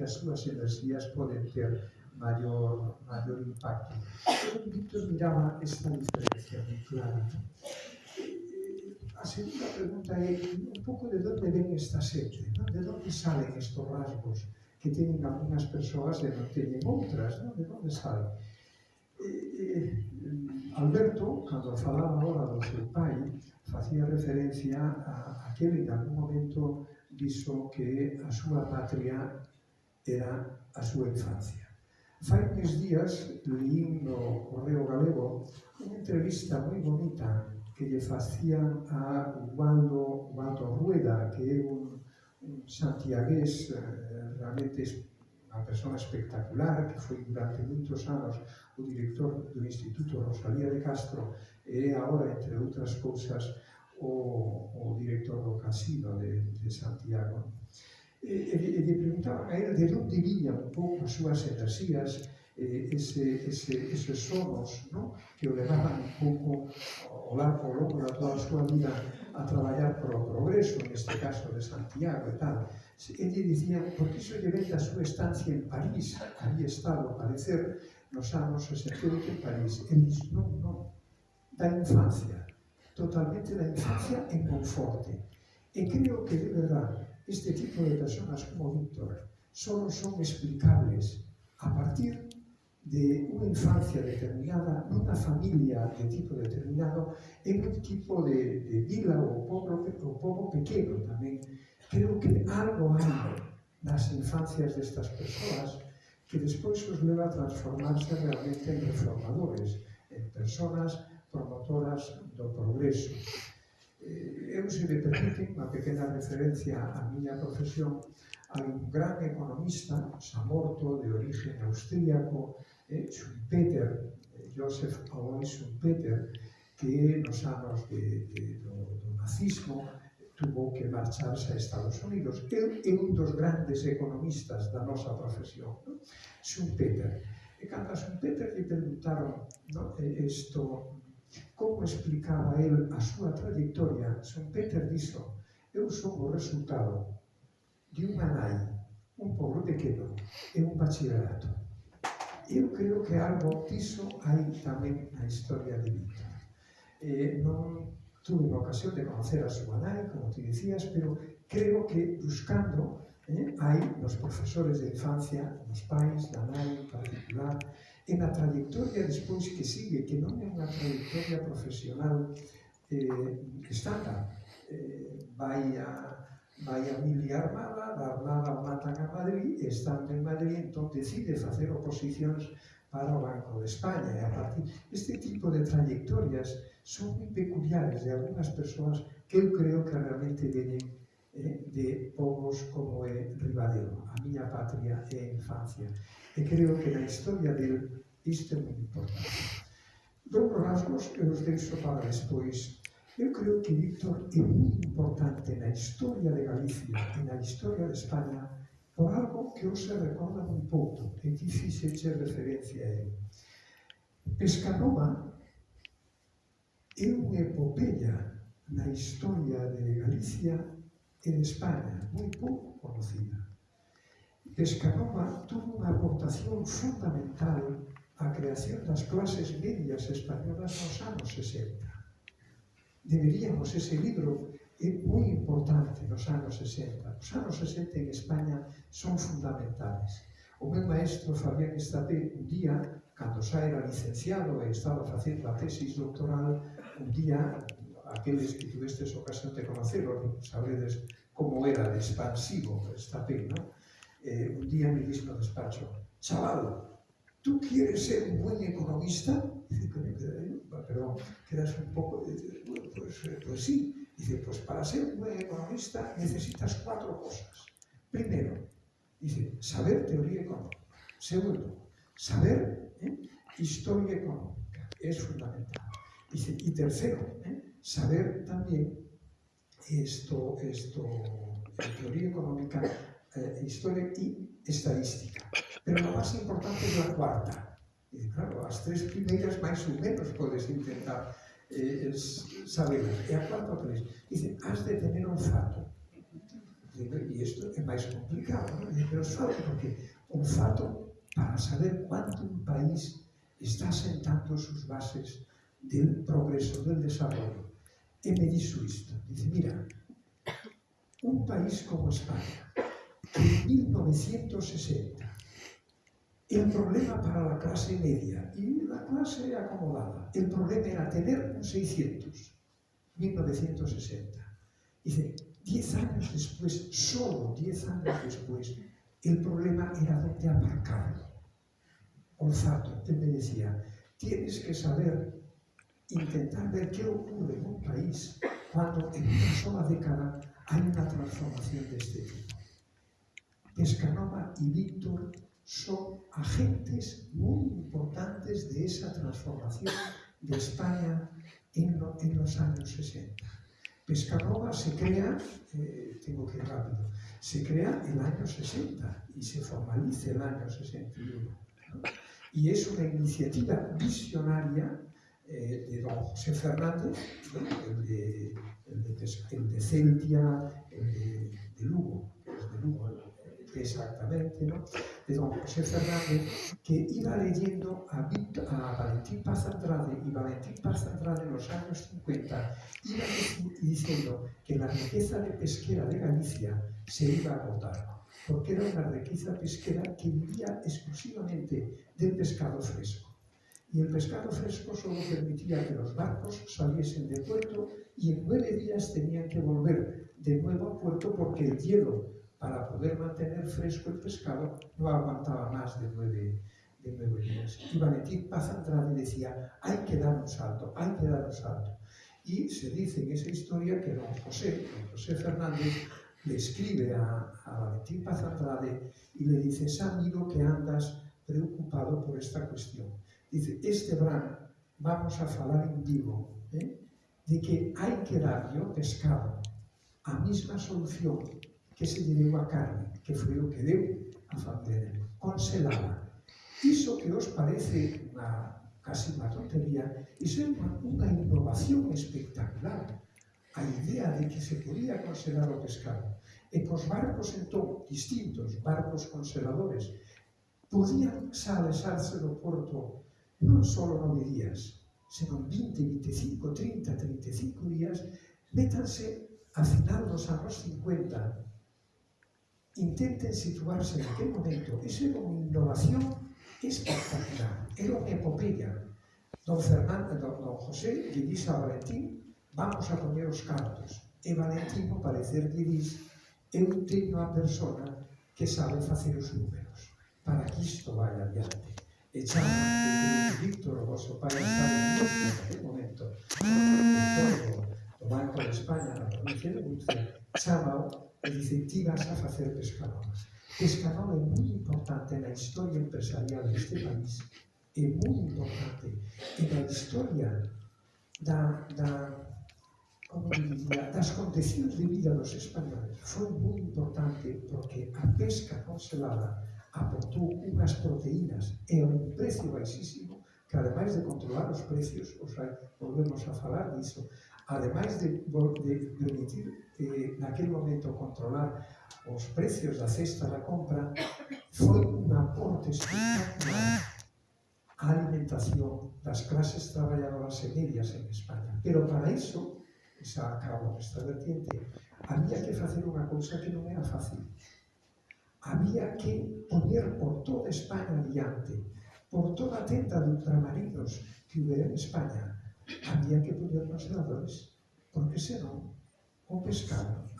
que as súas enerxías poden ter maior, maior impacto. Víctor miraba esta diferencia moi clara. Eh, a segunda pregunta é un pouco de onde ven esta sete, non? de onde salen estos rasgos que teñen algunhas persoas e non teñen outras, non? de onde salen? Eh, Alberto, cando falaba agora do seu pai, facía referencia a, a que en algún momento dixo que a súa patria era a súa infancia. Fai tres días leín no Correo Galego unha entrevista moi bonita que lle facían a Ubaldo, Ubaldo Rueda, que é un, un santiagués eh, realmente unha persona espectacular, que foi durante moitos anos o director do Instituto Rosalía de Castro e agora, entre outras cousas, o, o director do Casino de, de Santiago. E, e, e lle preguntaba a ela eh, de onde viñan un pouco as súas enerxías, eh, ese, ese, eses sonos no? que o levaban un pouco ao largo, ao longo da toda a súa vida a traballar pro progreso, neste caso de Santiago e tal. E lle dicía, porque iso lle ven da súa estancia en París, había estado, a parecer, nos anos 68 en París. El dice, non, non, da infancia, totalmente da infancia en Conforte. E creo que, de verdad, este tipo de personas como Víctor solo son explicables a partir de una infancia determinada, una familia de tipo determinado, en un tipo de, de vila o pueblo, o pueblo pequeno tamén. Creo que algo hai nas infancias destas persoas que despois os leva a transformarse realmente en reformadores, en personas promotoras do progreso. Eh, eu se me permite unha pequena referencia á miña profesión hai un gran economista Samorto de origen austríaco eh, Schumpeter eh, Joseph Owen Schumpeter que nos anos de, de, do, do nazismo tuvo que marcharse a Estados Unidos. El é un dos grandes economistas da nosa profesión, ¿no? Schumpeter. E cando a Schumpeter lle preguntaron ¿no? isto como explicaba el a súa trayectoria, Son Peter dixo eu son o resultado de unha nai, un pobo pequeno e un bachillerato. Eu creo que algo diso hai tamén na historia de Víctor. Eh, non tuve a ocasión de conocer a súa nai, como te dicías, pero creo que buscando eh, hai nos profesores de infancia, nos pais, da nai en particular, e na trayectoria despois que sigue, que non é unha trayectoria profesional eh, estándar. Eh, vai a vai a mili armada, da armada matan a Madrid, estando en Madrid, entón decide facer oposicións para o Banco de España. E a partir este tipo de trayectorias son moi peculiares de algunhas persoas que eu creo que realmente veñen Eh, de povos como é Ribadeo. A miña patria e a infancia. E creo que na historia del isto é moi importante. Dous rasgos que os deixo para despois. Eu creo que Víctor é moi importante na historia de Galicia e na historia de España por algo que hoxe recorda moi pouco e que fixeche referencia a él. Pescanova é unha epopeia na historia de Galicia en España, moi pouco conocida. Escanova tuvo unha aportación fundamental á creación das clases medias españolas nos anos 60. Deberíamos, ese libro é moi importante nos anos 60. Os anos 60 en España son fundamentales. O meu maestro Fabián Estapé un día, cando xa era licenciado e estaba facendo a tesis doctoral, un día aqueles que tuvestes ocasión de conocelo, sabedes como era de expansivo Estapé, ¿no? Eh, un día me dixo no despacho, chaval, ¿tú quieres ser un buen economista? Dice, perdón, quedas un poco, dices, bueno, pues, eh, pues sí. Dice, pues para ser un buen economista necesitas cuatro cosas. Primero, dice, saber teoría económica. Segundo, saber ¿eh? historia económica. Es fundamental. Dice, y tercero, ¿eh? saber tamén isto, isto, teoría económica, eh, historia e estadística. Pero lo máis importante é a cuarta. E, claro, as tres primeiras máis ou menos podes intentar eh, saber. E a cuarta tres. Dice, has de tener olfato. E isto é máis complicado. Non? Dice, pero sabe, porque olfato para saber cuánto un país está sentando sus bases del progreso, del desarrollo. E me dixo isto, dice, mira, un país como España, que en 1960 el problema para la clase media y la clase acomodada, el problema era tener un 600, 1960. Dice, 10 años después, solo 10 años después, el problema era dónde aparcarlo. Olfato, él me decía, tienes que saber, intentar ver qué ocurre en un país cuando en una sola década hay una transformación de este tipo. Pescanova y Víctor son agentes muy importantes de esa transformación de España en, lo, en los años 60. Pescanova se crea, eh, tengo que ir rápido, se crea el año 60 y se formaliza el año 61. ¿no? Y es una iniciativa visionaria eh, de don José Fernández, el, de, el, de, el, de, el de, Lugo, es de Lugo, exactamente, ¿no? de don José Fernández, que iba leyendo a, a Valentín Paz Andrade, y Valentín Paz Andrade en los años 50 iba diciendo que la riqueza de pesquera de Galicia se iba a agotar, porque era una riqueza pesquera que vivía exclusivamente del pescado fresco. Y el pescado fresco solo permitía que los barcos saliesen de puerto y en nueve días tenían que volver de nuevo a puerto porque el hielo para poder mantener fresco el pescado, no aguantaba más de nueve, de nueve días. Y Valentín Paz Andrade decía, hay que dar un salto, hay que dar un salto. Y se dice en esa historia que don José, don José Fernández, le escribe a, Valentín Paz Andrade y le dice, sabido que andas preocupado por esta cuestión. Dice, este verano vamos a falar en vivo ¿eh? de que hai que dar ao pescado a mesma solución que se lle deu a carne, que foi o que deu a familia, conselada. Iso que os parece unha, casi unha tontería, iso é unha, unha innovación espectacular. A idea de que se podía conselar o pescado. E cos barcos, entón, distintos, barcos conseladores, podían salesarse do porto non só nove días, senón 20, 25, 30, 35 días, métanse a final dos anos 50 intenten situarse en aquel momento. Eso era unha innovación espectacular. Era unha epopeya. Don Fernando, don, don José lle dice a Valentín vamos a poñer os cartos. E Valentín, ao parecer, lle dice eu teño a persona que sabe facer os números para que isto vaya adiante. e chama e Victor, vostro padre en aquel momento. O do Banco de España na Rúcia chama e incentivas a facer pescador pescador é moi importante na historia empresarial deste país é moi importante. E na historia da, da como diría, das condicións de vida dos españoles. Foi moi importante porque a pesca congelada aportou unhas proteínas e a un precio baixísimo que ademais de controlar os precios, o sea, volvemos a falar disso, ademais de, de permitir eh, naquel momento controlar os precios da cesta da compra, foi un aporte espectacular á alimentación das clases traballadoras e medias en España. Pero para iso, xa acabo esta vertiente, había que facer unha cousa que non era fácil, había que poder por toda España adiante, por toda a tenda de ultramarinos que hubiera en España, había que poner congeladores, porque senón o pescado,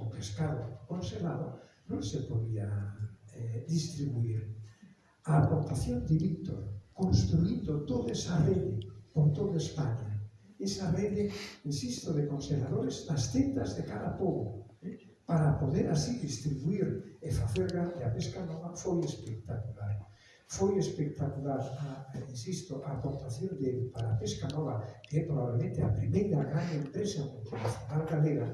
o pescado congelado non se podía eh, distribuir. A aportación de Víctor, construindo toda esa rede por toda España, esa rede, insisto, de congeladores nas tendas de cada povo, para poder así distribuir e facer grande a pesca nova foi espectacular. Foi espectacular, a, eh, insisto, a aportación de para a pesca nova, que é probablemente a primeira gran empresa multinacional galega,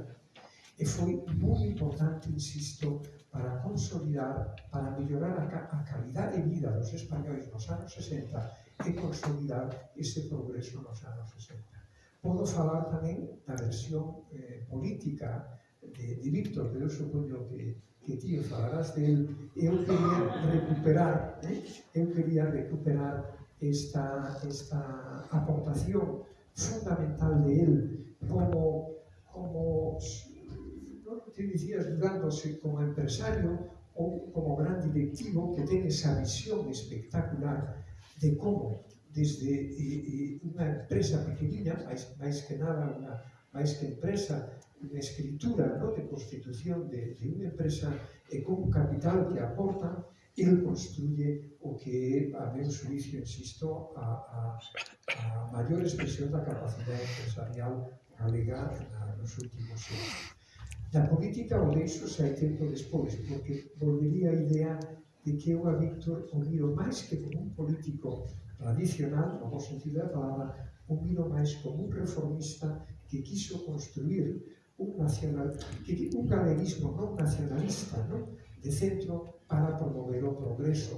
e foi moi importante, insisto, para consolidar, para mellorar a, a calidad de vida dos españoles nos anos 60 e consolidar ese progreso nos anos 60. Podo falar tamén da versión eh, política de, de Víctor, de eu supoño que, que ti falarás de él, eu quería recuperar, eh? eu quería recuperar esta, esta aportación fundamental de él como, como no te dicías dudándose como empresario ou como gran directivo que ten esa visión espectacular de como desde eh, eh unha empresa pequeniña, máis, máis que nada unha máis que empresa, de escritura, ¿no? de constitución de, de unha empresa e con capital que aporta, él construye o que, a meu suicio, insisto, a, a, a maior expresión da capacidade empresarial galega nos últimos anos. Na política o deixo sai tempo despois, porque volvería a idea de que eu a Víctor o miro máis que como un político tradicional, no bom sentido da palabra, o miro máis como un reformista que quiso construir un nacional, que di un galeguismo non nacionalista, non? de centro para promover o progreso,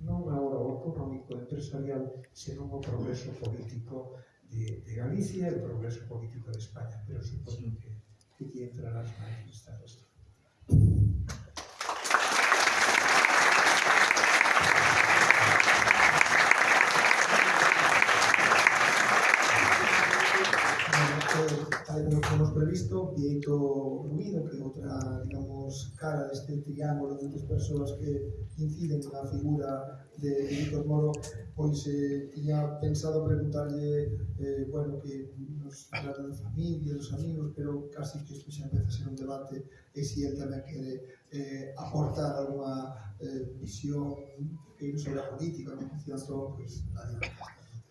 non agora o económico empresarial, senón o progreso político de, de Galicia e o progreso político de España, pero supoño que, que aquí entrarás máis nesta cuestión. Cristo, que ruido, que é outra, digamos, cara deste triángulo de outras persoas que inciden na figura de Víctor Moro, pois eh, tiña pensado preguntarlle, eh, bueno, que nos falara da familia, dos amigos, pero casi que isto xa empeza a ser un debate e se si ele tamén quere eh, aportar alguna eh, visión que sobre a política, non funciona todo, pois, adiante.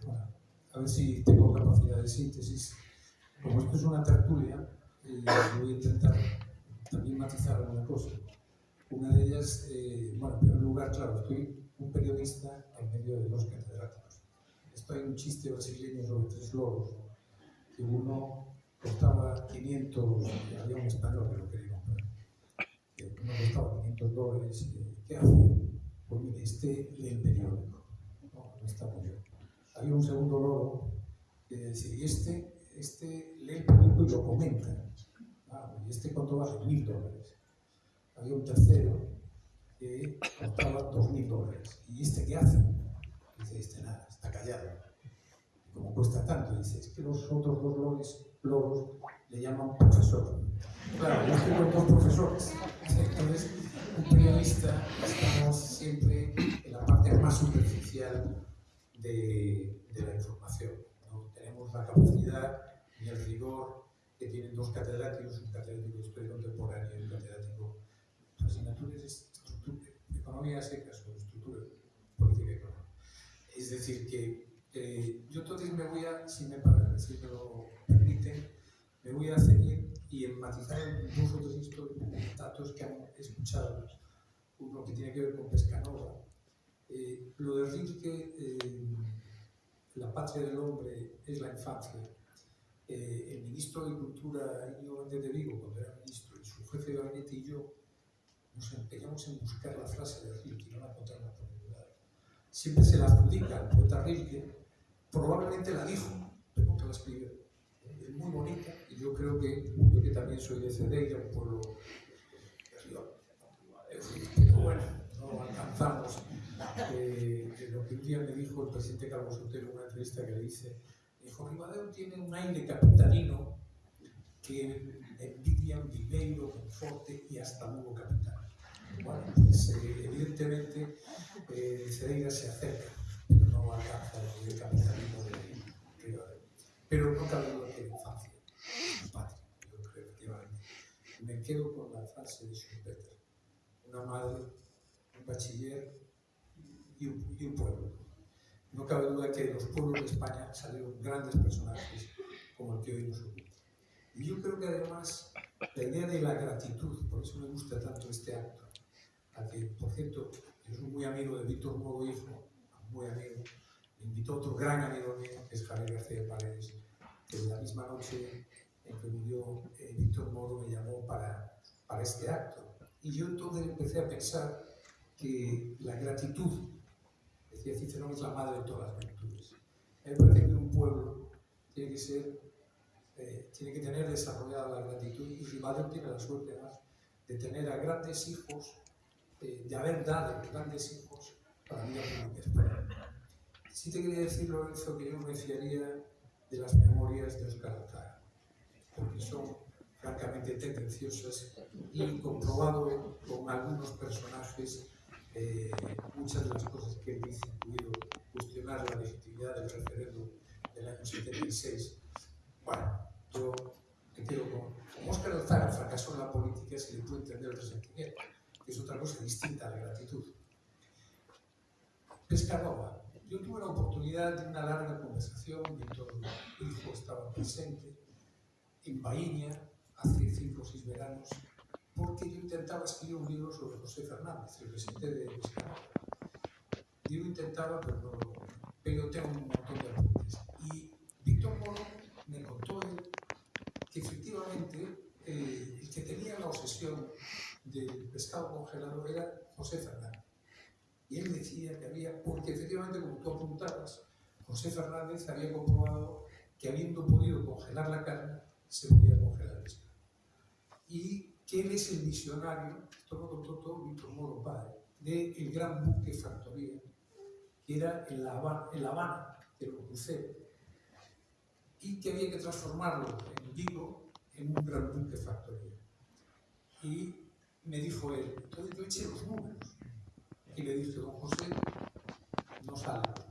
Bueno, a ver se si tengo capacidade de síntesis como esto es una tertulia, eh, voy a intentar también matizar alguna cosa. Una de ellas, eh, bueno, en primer lugar, claro, estoy un periodista en medio de dos catedráticos. Esto hay un chiste brasileño sobre tres loros, que uno costaba 500, había un español que lo quería comprar, que uno costaba 500 dólares, ¿qué hace? Pues mire, este lee el periódico, no, está muy bien. Había un segundo loro que decía, y este este lee el periódico y lo comenta. ¿Y este cuánto vale? Mil dólares. Había un tercero que costaba dos mil dólares. ¿Y este qué hace? Dice, este nada, está callado. Y como cuesta tanto, dice, es que los otros dos loros, loros le llaman profesor. Claro, yo con dos profesores. Entonces, un periodista estamos siempre en la parte más superficial de, de la información. ¿no? Tenemos la capacidad y el rigor que tienen dos catedráticos, un catedrático de Historia Contemporánea y un catedrático de asignaturas de Economía Secas o Estructura Política Económica. Es decir, que eh, yo entonces me voy a, si me, si me lo permiten, me voy a ceñir y enfatizar dos o tres datos que han escuchado. Uno que tiene que ver con Pescanova. Eh, lo de Rilke, eh, la patria del hombre es la infancia eh, el ministro de Cultura, Íñigo Méndez de Vigo, cuando era ministro, y su jefe de gabinete y yo, nos empeñamos en buscar la frase de Rilke y no la encontramos por ningún lado. Siempre se la adjudica al poeta Rilke, probablemente la dijo, pero nunca la escribió. Es muy bonita y yo creo que, yo que también soy de Cedeira, un pueblo de arriba, pero bueno, no alcanzamos eh, lo que un día me dijo el presidente Carlos Sotelo en una entrevista que le dice Dijo, Ribadeo tiene un aire capitalino que envidian Viveiro, Conforte y hasta Lugo Capital. Pues eh, evidentemente eh, se acerca, pero no alcanza el nivel capitalismo de Ribadeo. Pero no cabe duda que la infancia es patria, yo efectivamente. Me quedo con la frase de Schumpeter, una madre, un bachiller y un pueblo. No cabe duda que de los pueblos de España salieron grandes personajes como el que hoy nos ocupa. Y yo creo que además la idea de la gratitud, por eso me gusta tanto este acto, al que, por cierto, yo soy muy amigo de Víctor Moro Hijo, muy amigo, me invitó otro gran amigo mío, que es Javier García Paredes, que la misma noche en que murió eh, Víctor Moro me llamó para, para este acto. Y yo entonces empecé a pensar que la gratitud decía Cicerón es la madre de todas las virtudes. A mí me parece que un pueblo tiene que ser eh, tiene que tener desarrollada la gratitud y Rivadeo tiene la suerte además de tener a grandes hijos, eh, de haber dado grandes hijos para española. Sí te quería decir, Lorenzo, que yo me fiaría de las memorias de Oscar Alcántara, porque son francamente tendenciosas y comprobado con algunos personajes eh, muchas de las cosas que él dice, incluido cuestionar la legitimidad del referéndum del año 76. Bueno, yo me quedo con, como Oscar Alzara fracasó en la política, se le puede entender el resentimiento, que es otra cosa distinta a la gratitud. Pescanova. Yo tuve la oportunidad de una larga conversación, Víctor Hijo estaba presente, en Baíña, hace cinco o seis veranos, porque yo intentaba escribir un libro sobre José Fernández, el presidente de Pescanova. Yo intentaba, pero, no, pero tengo un montón de apuntes. Y Víctor Moro me contó él que efectivamente eh, el que tenía la obsesión del pescado congelado era José Fernández. Y él decía que había, porque efectivamente, como tú apuntabas, José Fernández había comprobado que habiendo podido congelar la carne, se podía congelar el pescado. Y que él es el visionario, esto lo contó todo Víctor Moro Padre, del gran buque factoría, que era en La Habana, en la Habana y que había que transformarlo en Vigo en un gran buque factoría. Y me dijo él, entonces yo eché los números, y le dije, don José, no números.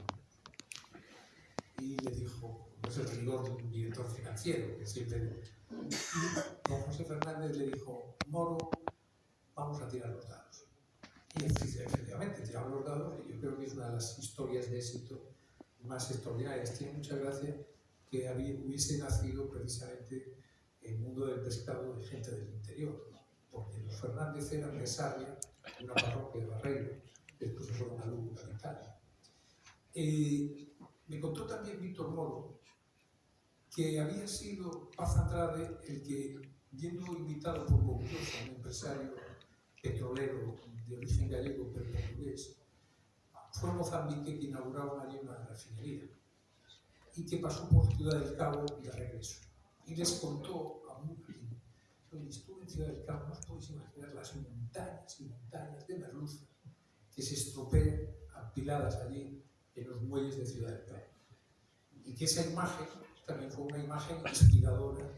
Y le dijo, no es el rigor de un director financiero, que siempre... Don José Fernández le dijo, Moro, vamos a tirar los dados. Y efectivamente, tiramos los dados, y yo creo que es una de las historias de éxito más extraordinarias. Tiene mucha gracia que hubiese nacido precisamente el mundo del pescado de gente del interior, porque los Fernández eran de Sarria, una parroquia de Barreiro, después fueron a Lugo, capital. Eh, me contó también Víctor Moro que había sido Paz Andrade el que, yendo invitado por un empresario petrolero de origen gallego pero portugués, fue Mozambique que inauguraron allí una refinería y que pasó por Ciudad del Cabo de regreso. Y les contó a muchos, oye, estuve en Ciudad del Cabo, no os podéis imaginar las montañas y montañas de merluzas que se estropean apiladas allí en los muelles de Ciudad del Cabo. Y que esa imagen también fue una imagen inspiradora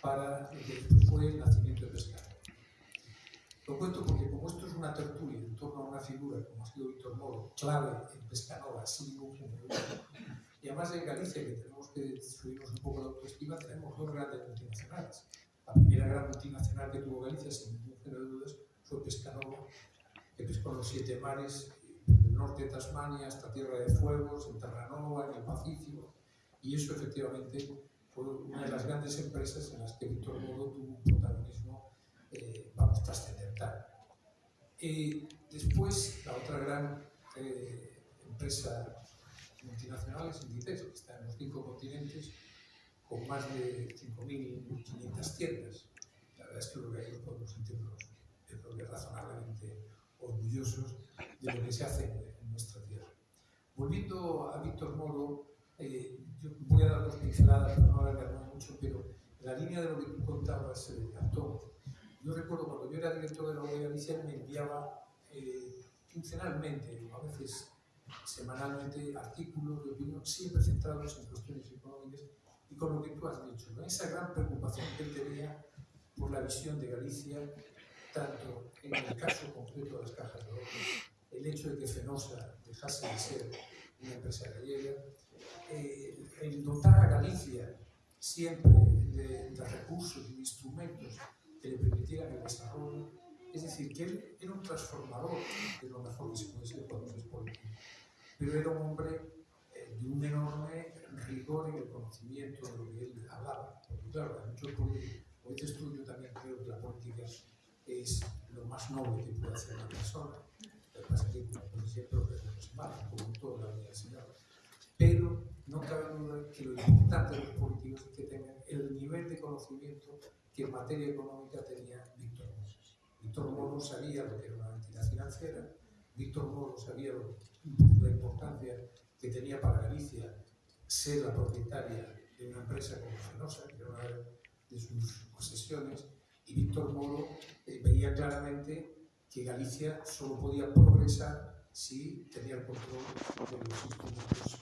para lo que fue el nacimiento de Pescado. Lo cuento porque como esto es una tertulia en torno a una figura como ha sido Víctor Moro, clave en Pescanova, sin ningún y además en Galicia, que tenemos que subirnos un poco la autoestima, tenemos dos grandes multinacionales. La primera gran multinacional que tuvo Galicia, sin ningún género de dudas, fue Pescanova, que pescó los siete mares, desde el norte de Tasmania hasta Tierra de Fuegos, en Terranova, en el Pacífico, y eso efectivamente fue una de las grandes empresas en las que Víctor Moro tuvo un protagonismo, eh, vamos, trascendental. Eh, después, la otra gran eh, empresa multinacional es Inditex, que está en los cinco continentes, con más de 5.500 tiendas. La verdad es que ahí nos podemos sentirnos, razonablemente orgullosos de lo que se hace en nuestra tierra. Volviendo a Víctor Moro, eh, alargarme mucho, pero la línea de lo que tú contabas, eh, Antón, yo recuerdo cuando yo era director de la UAE Galicia, me enviaba eh, quincenalmente, a veces semanalmente, artículos de opinión, siempre centrados en cuestiones económicas y con lo que tú has dicho, ¿no? esa gran preocupación que él tenía por la visión de Galicia, tanto en el caso concreto de las cajas de oro, el hecho de que Fenosa dejase de ser una empresa gallega, eh, el dotar a Galicia siempre de, de recursos y de instrumentos que le permitieran el desarrollo, es decir, que él era un transformador de lo mejor que se puede ser cuando se es pero era un hombre eh, de un enorme rigor en el conocimiento de lo que él hablaba, porque claro, hay muchos políticos, yo también creo que la política es lo más noble que puede hacer una persona, lo que pasa es que, como siempre, malo, como toda la señor pero no cabe duda que lo importante de los políticos es que tengan el nivel de conocimiento que en materia económica tenía Víctor Moro. Víctor Moro sabía lo que era una entidad financiera, Víctor Moro sabía lo, la importancia que tenía para Galicia ser la propietaria de una empresa como Fenosa, que era una de sus posesiones, y Víctor Moro eh, veía claramente que Galicia solo podía progresar si tenía el control de los instrumentos.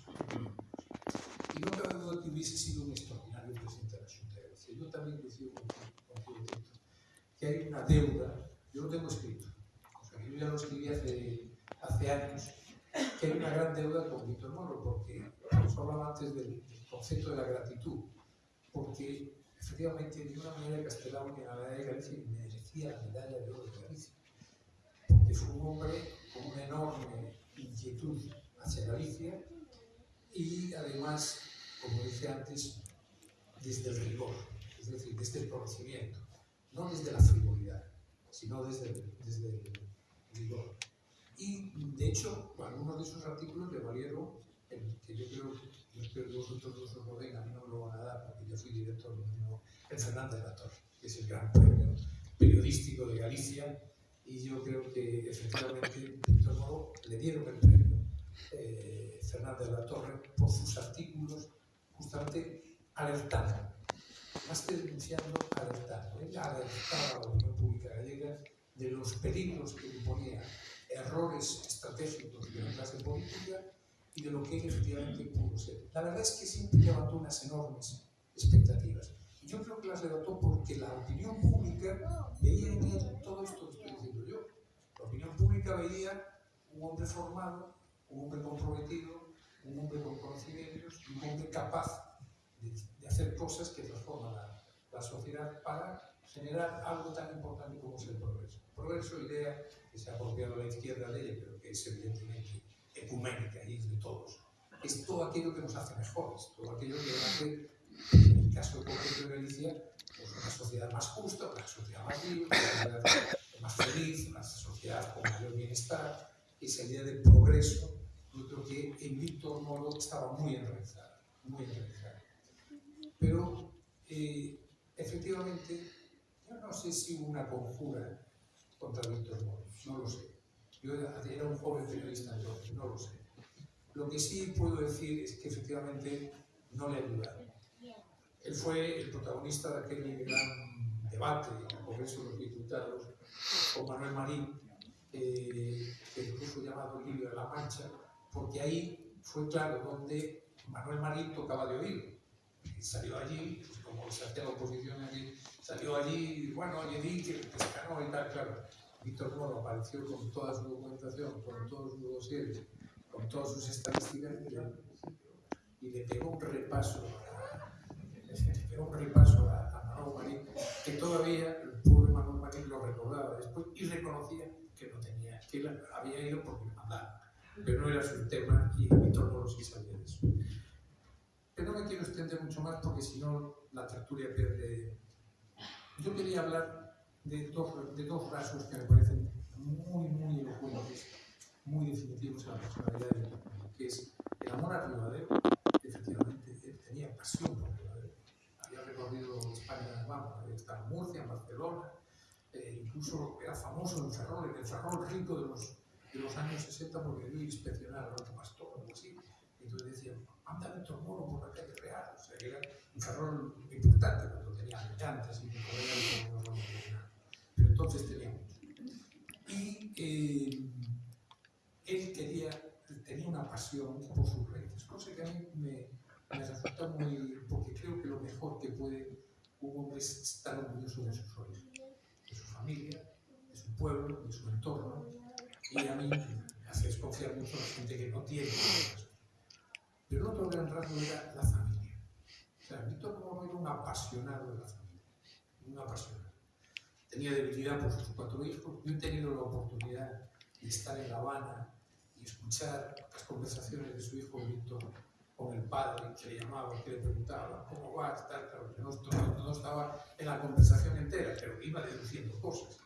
Y no cabe duda que hubiese sido un extraordinario presidente de la Junta de Galicia. Yo también coincido que hay una deuda, yo lo tengo escrito, o sea, yo ya lo escribí hace, hace años, que hay una gran deuda con Víctor Moro, porque os hablaba antes del, del concepto de la gratitud, porque efectivamente de una manera Castelao que la medalla de Galicia merecía la medalla de oro de Galicia, fue un hombre con una enorme inquietud hacia Galicia y además, como dije antes, desde el rigor, es decir, desde el conocimiento, no desde la frivolidad, sino desde desde el rigor. Y de hecho, algunos de esos artículos le valieron, el, que yo creo, espero que vosotros no os lo den, a mí no me lo van a dar porque yo fui director no, el Fernández de la Torre, que es el gran premio periodístico de Galicia, y yo creo que efectivamente Víctor Moro le dieron el premio eh, Fernández de la Torre por sus artículos justamente alertando, más que denunciando, alertando. Él alertaba a la opinión pública gallega de los peligros que imponía errores estratégicos de la clase política y de lo que efectivamente pudo ser. La verdad es que siempre levantó unas enormes expectativas. Yo creo que las levantó porque la opinión pública veía en él todo esto nunca veía un hombre formado, un hombre comprometido, un hombre con conocimientos un hombre capaz de, de hacer cosas que transforman la, la, sociedad para generar algo tan importante como es el progreso. Progreso, idea que se ha apropiado la izquierda de ella, pero que es evidentemente ecuménica y es de todos. Es todo aquello que nos hace mejores, todo aquello que hace, en el caso concreto de Galicia, pues una sociedad más justa, una sociedad más libre, una sociedad más feliz, una sociedad con mayor bienestar. Esa idea de progreso, yo creo que en Víctor Moro estaba muy enraizada, muy enraizada. Pero, eh, efectivamente, yo no sé si hubo una conjura contra Víctor Moro, no lo sé. Yo era, un joven periodista entonces, no lo sé. Lo que sí puedo decir es que efectivamente no le ayudaron. Él fue el protagonista de aquel gran debate en el Congreso de los Diputados con Manuel Marín, eh, que incluso llamado libro de la Mancha, porque ahí fue claro donde Manuel Marín tocaba de oído. Y salió allí, pues como se hacía la oposición allí, salió allí, bueno, oye, di que pescano y tal, claro. Víctor Moro apareció con toda su documentación, con todos sus dossiers, con todas sus estadísticas y le pegó un repaso a, le pegó un repaso a, a Manuel Marín, que todavía el pobre Manuel lo recordaba después y reconocía que no tenía, que él había ido porque le mandaron, pero no era su tema y Víctor Moro sí sabía de eso. Pero no me quiero extender mucho más porque si no la tertulia pierde. Yo quería hablar de dos, de dos rasgos que me parecen muy, muy elocuentes, muy definitivos en la personalidad de que es el amor a Ribadeo, que efectivamente él tenía pasión por Ribadeo. Había recorrido España, vamos, estado en Murcia, en Barcelona, era famoso en Ferrol, el Ferrol rico de los, años 60 porque a inspeccionar al Alto Pastor o algo así. Entonces decían, anda Víctor Moro por la calle Real, o sea, era un Ferrol importante cuando tenía llantas y no Pero entonces tenía. Y eh, él quería, tenía una pasión por sus raíces, cosa que a mí me, me resulta muy, porque creo que lo mejor que puede un hombre es estar orgulloso de sus su familia, de su pueblo, de su entorno, y a mí me hace desconfiar mucho la gente que no tiene eso. Pero el otro gran rasgo era la familia. O sea, Víctor Moro era un apasionado de la familia, un apasionado. Tenía debilidad por sus cuatro hijos. Yo he tenido la oportunidad de estar en La Habana y escuchar las conversaciones de su hijo Víctor con el padre que le llamaba, que le preguntaba cómo vas, tal, que no, no, no estaba en la conversación entera, pero iba deduciendo cosas.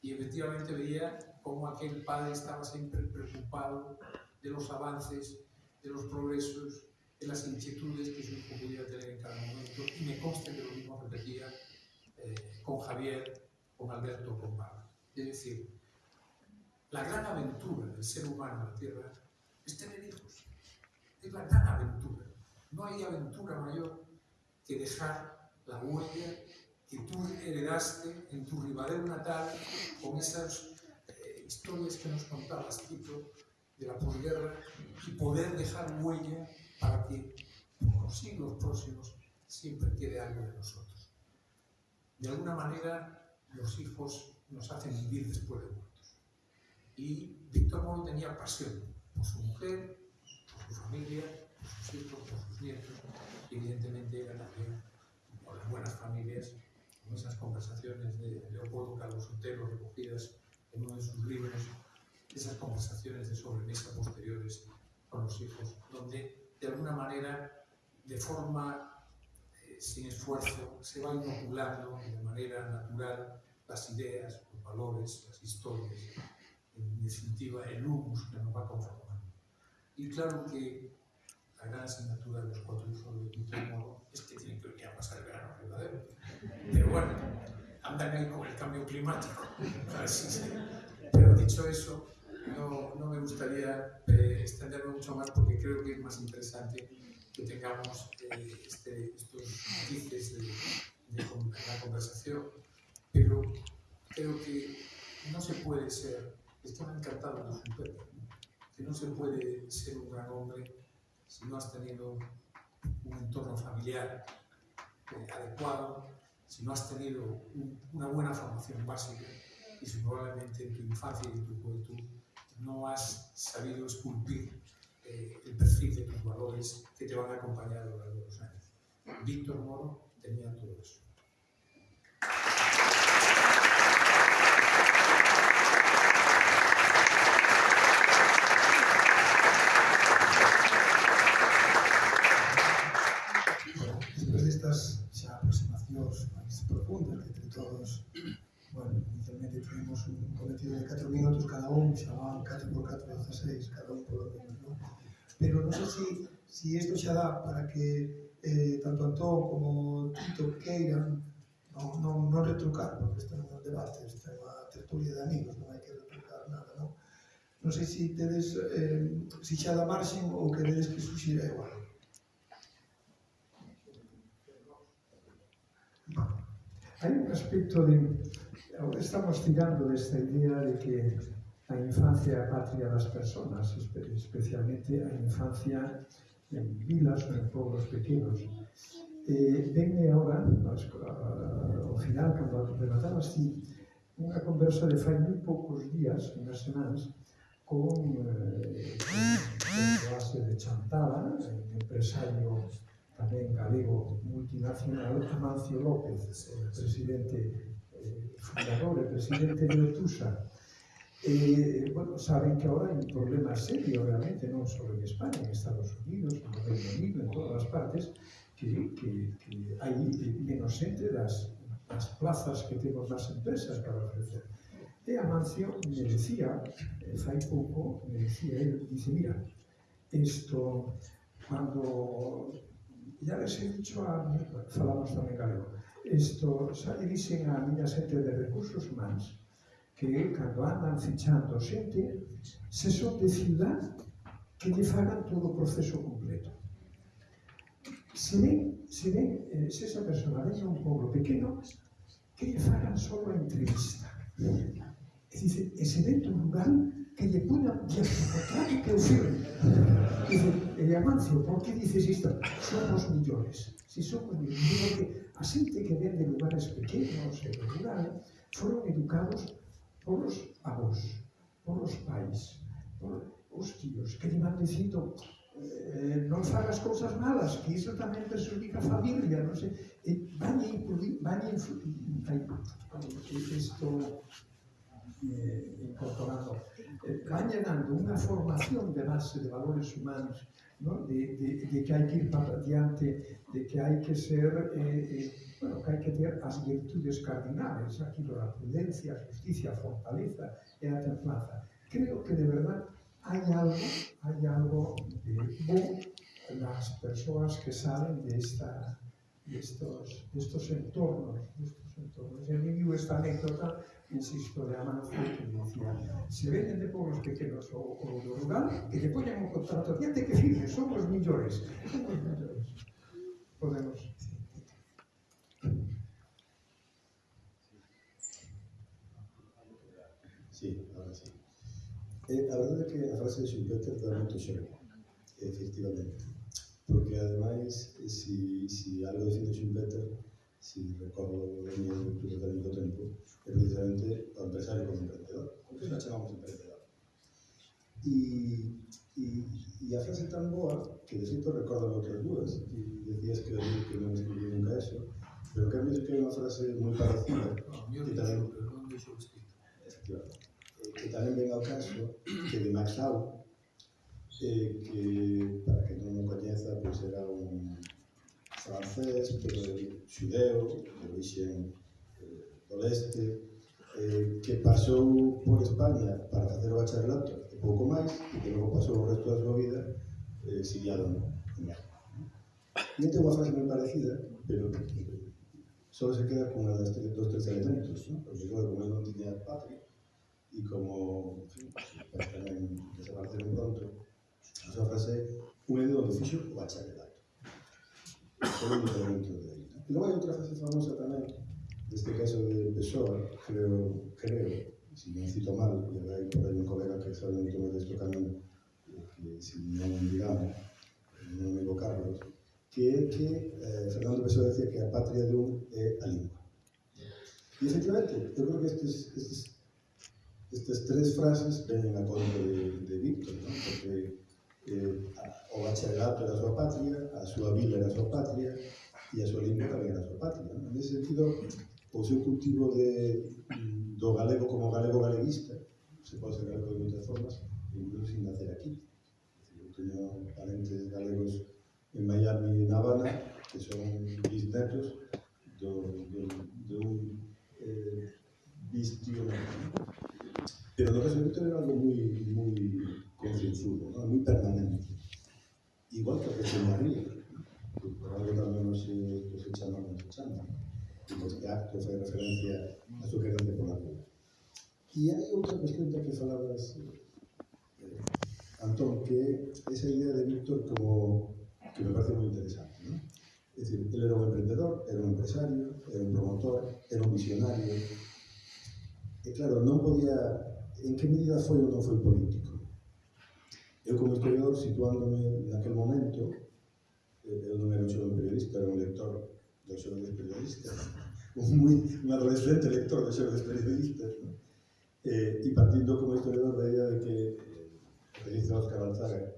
Y efectivamente veía cómo aquel padre estaba siempre preocupado de los avances, de los progresos, de las inquietudes que su hijo pudiera tener en cada momento. Y me consta que lo mismo repetía eh, con Javier, con Alberto, con Pablo. Es decir, la gran aventura del ser humano en la Tierra es tener hijos es la gran aventura. No hay aventura mayor que dejar la huella que tú heredaste en tu ribadeo natal con esas eh, historias que nos contabas, tipo de la posguerra, y poder dejar huella para que por los siglos próximos siempre quede algo de nosotros. De alguna manera, los hijos nos hacen vivir después de muertos. Y Víctor Moro tenía pasión por su mujer, su familia, sus hijos, sus nietos, evidentemente era también por las buenas familias, con esas conversaciones de Leopoldo Calvo Sotelo recogidas en uno de sus libros, esas conversaciones de sobremesa posteriores con los hijos, donde de alguna manera, de forma eh, sin esfuerzo, se va inoculando de manera natural las ideas, los valores, las historias, en definitiva el humus que nos va conformando. Y claro que la gran asignatura de los cuatro hijos de Víctor Moro es que tienen que venir a pasar el verano verdadero. Pero bueno, andan ahí con el cambio climático. Pero dicho eso, no, no me gustaría eh, extenderme mucho más porque creo que es más interesante que tengamos eh, este, estos matices de, la conversación. Pero creo que no se puede ser, estoy encantado de su perro, no se puede ser un gran hombre si no has tenido un entorno familiar eh, adecuado, si no has tenido un, una buena formación básica y si probablemente en tu infancia y en tu juventud no has sabido esculpir eh, el perfil de tus valores que te van a acompañar a lo largo de los años. Víctor Moro tenía todo eso. todos, bueno, inicialmente tínhamos un cometido de 4 minutos cada un, xa van 4 por 4, 16, cada un polo menos, non? Pero non sei se si, si isto xa dá para que eh, tanto Antón como Tito queiran non, non, non retrucar, porque isto non é un debate, isto é unha tertulia de amigos, non hai que retrucar nada, non? Non sei se tedes, eh, se xa da marxen ou queredes que suxira igual. Hai un aspecto de... Estamos tirando desta idea de que a infancia é a patria das personas, especialmente a infancia en vilas ou en povos pequenos. Eh, venme agora, ao final, cando rematabas ti, unha conversa de fai moi poucos días, unhas semanas, con eh, con, con de Chantada, un empresario tamén galego multinacional, Amancio López, presidente eh, fundador e presidente de Otusa. Eh, bueno, saben que ahora hai un problema serio realmente, non só en España, en Estados Unidos, en Reino Unido, en todas as partes, que, que, que hai menos xente das, das plazas que temos nas empresas para ofrecer. E Amancio me decía, eh, fai pouco, me decía, ele dice, mira, isto, cuando e a dicho a falamos tamén galego. Isto xa lle dixen a miña xente de recursos humanos que cando andan fichando xente se son de ciudad que lle fagan todo o proceso completo. Se ven, se ven eh, se esa persona ven un pueblo pequeno que lle fagan só a entrevista. E dice, e se dentro do lugar que lle poñan diagnóstico que o firme dice, e de Amancio, por que dices isto? Somos millores. Si somos millores, que a xente que ven de lugares pequenos e do rural foron educados polos avós, polos pais, por os tíos, que lle van dicindo eh, non fagas cousas malas, que iso tamén perjudica a familia, non sei, e van a influir, van a influir, isto eh, incorporando. Caña dando unha formación de base de valores humanos, ¿no? de, de, de que hai que ir para diante, de que hai que ser, eh, eh, bueno, que hai que ter as virtudes cardinales, aquí da prudencia, a justicia, a fortaleza e a templanza. Creo que de verdad hai algo, hai algo de bo nas persoas que salen de esta de estos, de estos entornos, de estos entornos. E a mí esta anécdota insisto, de a mano judicial. Se venden de pobos pequenos ou, o do rural, que lle poñan un contrato, diante que dice, son os Somos millores. Podemos. Sí, ahora sí. Eh, a verdade é que a frase de Schumpeter dá moito xogo, efectivamente. Porque, ademais, si, si algo defende Schumpeter, si recordo mi o de do tempo, é precisamente o empresario como emprendedor. Por que la chamamos emprendedor? E, e, e a frase tan boa que de xeito recordo outras dúas e decías que, que non escribí nunca eso pero que a mí que é unha frase moi parecida que tamén que tamén ven ao caso que de Max Lau eh, que para que non o coñeza pois pues era un francés, pero de xudeu, de origen eh, do leste, eh, que pasou por España para facer o bacharelato e pouco máis, e que logo pasou o resto da súa vida eh, exiliado en México. E ten unha frase moi parecida, pero só se queda con unha das tres, dos tres elementos, ¿no? porque claro, como non tiña patria, e como, en fin, tamén desapareceu pronto, a súa frase, un é onde fixo o bacharelato. Segundo elemento de aí. E logo hai outra frase famosa tamén, neste caso de Pessoa, creo, creo, se non cito mal, e hai por aí un colega que sabe moito máis deste camino, que se non digamos, non digo Carlos, que é que eh, Fernando Pessoa decía que a patria de un é a lingua. E efectivamente, eu creo que estes, estes, estas tres frases venen a conta de, de Víctor, ¿no? porque eh, o bacharelato era a súa patria, a súa vila era a súa patria e a súa lingua tamén era a súa patria. En ese sentido, o seu cultivo de, mm, do galego como galego galeguista, se pode ser galego de moitas formas, incluso sin nacer aquí. Eu teño parentes galegos en Miami e en Habana, que son bisnetos do, do, do eh, bistío. Pero no caso de Víctor era algo moi, moi concienzudo, ¿no? moi permanente. Igual que que se María, que por algo tamén non se, que se chama, non se chama. E este acto fai referencia a súa querencia pola vida. E hai outra cuestión da que falabas, eh, Antón, que esa idea de Víctor como que me parece moi interesante. ¿no? Es decir, él era un emprendedor, era un empresario, era un promotor, era un visionario. E claro, non podía... En que medida foi ou non foi político? Eu como historiador, situándome naquel momento, eh, eu non era un periodista, era un lector dos xovenes periodistas, un, moi, un adolescente lector dos xovenes periodistas, ¿no? eh, e partindo como historiador da idea de que eh, o que dice Óscar Alzaga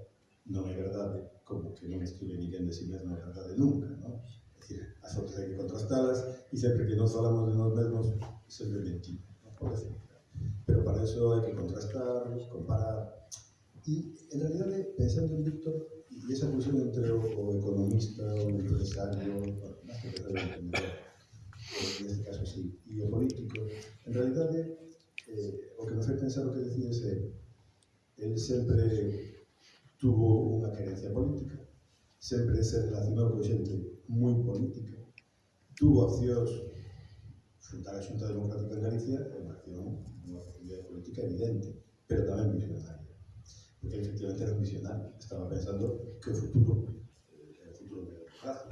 non é verdade, como que non escribe ninguén de si mesmo a verdade nunca, non? É dicir, as outras hai que contrastalas e sempre que nos falamos de nós mesmos sempre mentimos, non? Por decir. Pero para eso hai que contrastar, comparar. E, en realidade, eh, pensando en Víctor, e esa fusión entre o, o economista, o empresario, máis que en este caso sí, e o político, en realidade, eh, eh o que me fai pensar o que decías eh, é, el sempre tuvo unha querencia política, sempre se relacionou con xente moi política, tuvo accións fundar a Xunta Democrática de Galicia é unha acción, unha actividade política evidente, pero tamén visionaria efectivamente era un visionario, estaba pensando que eh, el futuro, el futuro de plazo,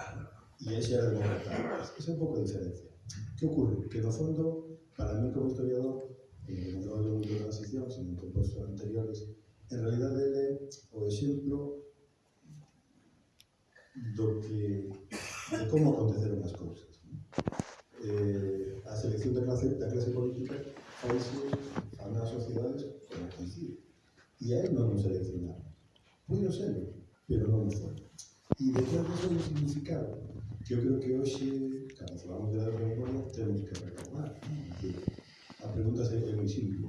y ese era el momento. Es un poco diferente. ¿Qué ocurre? Que no fondo, para mí como historiador, eh, non de moito transición, sino que por anteriores, en realidad ele o exemplo do que de como aconteceron as cousas. Eh, a selección da clase, da clase política faise a unhas sociedades como coincide. E a él non nos seleccionaron. Puido serlo, pero non o foi. E detrás de eso hai un significado eu creo que hoxe, cando falamos de la memoria, temos que recordar. ¿no? É dicir, a pregunta é moi simple.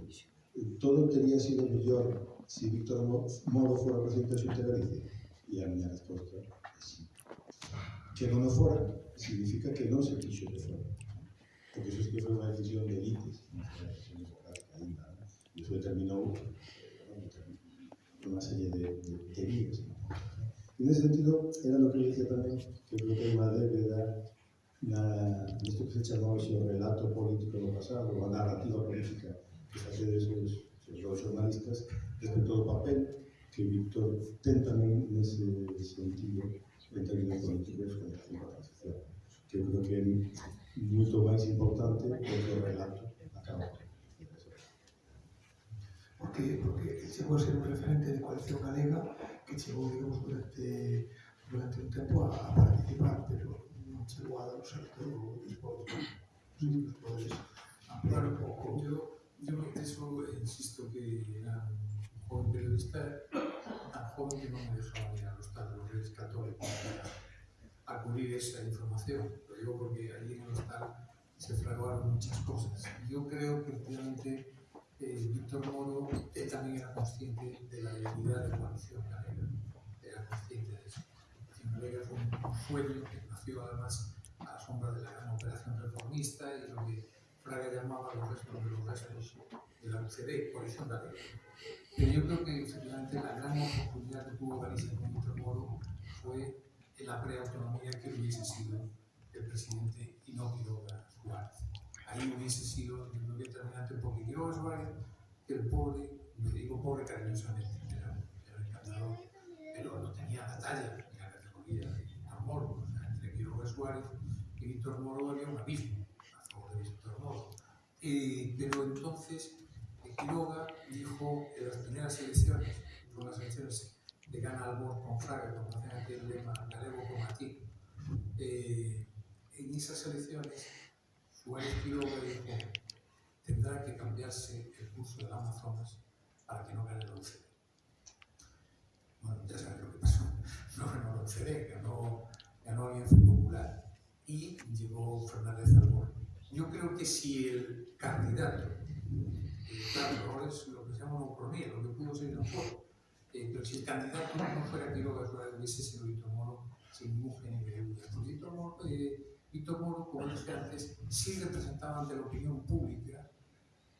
Todo teria sido mellor se Víctor Mo- Moro fora presidente Xunta de Galicia? E a miña resposta é sí. Que non o fora significa que non se quixo que fora. Porque iso sí que foi unha decisión de foi unha decisión democrática ainda. ¿no? E una serie de, de, de vías. ¿no? En ese sentido, era lo que decía tamén, que creo que unha debe dar na, esto que se chama hoxe o relato político do pasado, a narrativa política que facedes os, os jornalistas respecto ao papel que Víctor ten tamén nese sentido en términos políticos con relación a transición que eu creo que é moito máis importante do que o relato acaba porque, porque chegou a ser un referente de coalición galega que chegou, digamos, durante, durante un tempo a, a participar, pero non chegou a dar o salto sei se nos podes ampliar un pouco. Yo, yo de eso insisto que era un joven periodista tan joven que no me dejaba ir a los tal los reyes católicos a acudir esa información. Lo digo porque allí en el hostal se fraguaron muchas cosas. Yo creo que efectivamente eh, Víctor Moro él también era consciente de la debilidad de la coalición galega. Era consciente de eso. Galega fue un, un sueño que nació además a la sombra de la gran operación reformista y lo que Fraga llamaba los restos de los restos de la UCD, coalición galega. Pero yo creo que efectivamente la gran oportunidad que tuvo Galicia con Víctor Moro fue en la preautonomía que hubiese sido el presidente y no Quiroga Suárez. Ahí hubiese sido yo determinante porque Quiroga Suárez, que el pobre, me digo pobre cariñosamente, era, era encantador, pero no tenía la talla ni la categoría de Moro. O sea, entre Quiroga Suárez y Víctor Moro había un abismo a favor de Víctor Moro. Eh, pero entonces eh, Quiroga dijo en las primeras elecciones, fueron las elecciones de gana Albor con Fraga, como hacen aquel lema galego con aquí, eh, en esas elecciones Quiroga dijo tendrá que cambiarse el curso del Amazonas para que no gane la UCD. Bueno, ya sabes lo que pasó. No ganó la UCD, ganó, ganó Alianza Popular y llegó Fernández Albor. Yo creo que si el candidato, eh, claro, es lo que se llama ucronía, lo que pudo ser mejor, eh, pero si el candidato no fuera Quiroga Suárez, hubiese sido Víctor Moro sin ningún género de duda. Víctor Moro, eh, Víctor Moro, como dije antes, sí representaba ante la opinión pública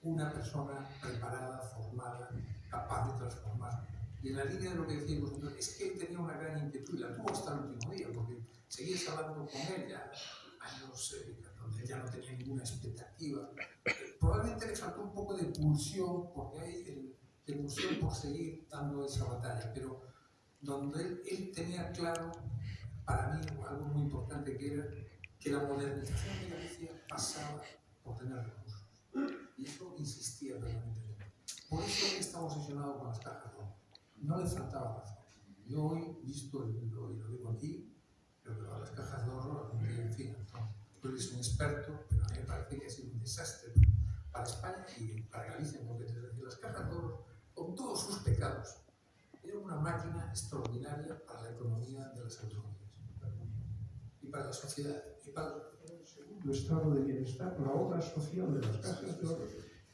una persona preparada, formada, capaz de transformar. Y en la línea de lo que vosotros, es que él tenía una gran inquietud y la tuvo hasta el último día, porque seguías hablando con él ya años eh, donde él ya no tenía ninguna expectativa. Eh, probablemente le faltó un poco de pulsión, porque hay el, de pulsión por seguir dando esa batalla, pero donde él, él tenía claro, para mí, algo muy importante que era que la modernización de Galicia pasaba por tener recursos. Y eso insistía permanentemente. Por eso él estaba obsesionado con las cajas de oro. No le faltaba razón. Yo hoy, visto el, lo, y lo digo aquí, creo que las cajas de ahorro, en fin, tú eres un experto, pero a mí me parece que ha sido un desastre para España y para Galicia, porque es decir, las cajas de ahorro, con todos sus pecados, era una máquina extraordinaria para la economía de las autonomías y para la sociedad segundo estado de bienestar, la obra social de las cajas de oro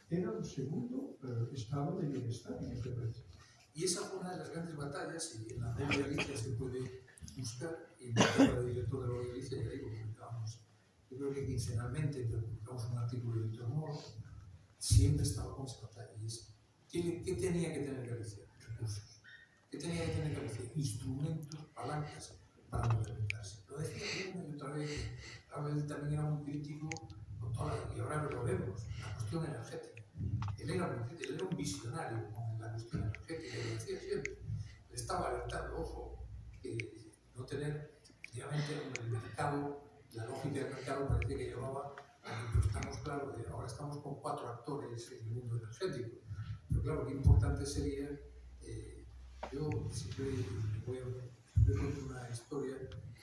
era un segundo eh, estado de bienestar en este país. Y esa fue una de las grandes batallas, y en la web de Galicia se puede buscar, y en la de director de la de Galicia, ya digo, publicábamos, yo creo que quincenalmente, publicamos un artículo de Víctor Moro, siempre estaba con esa batalla, y es, ¿qué, qué tenía que tener Galicia? Recursos. ¿Qué tenía que tener Galicia? Instrumentos, palancas para modernizarse. Lo decía una y otra vez, a veces también era muy crítico, con toda, y ahora lo vemos, la cuestión energética. Él era, él era un visionario con la cuestión energética, lo decía siempre. Él estaba alertando, ojo, que no tener, efectivamente, en el mercado, la lógica del mercado parecía que llevaba que pues, estamos claro ahora estamos con cuatro actores en el mundo energético. Pero claro, qué importante sería, eh, yo siempre voy a yo cuento una historia,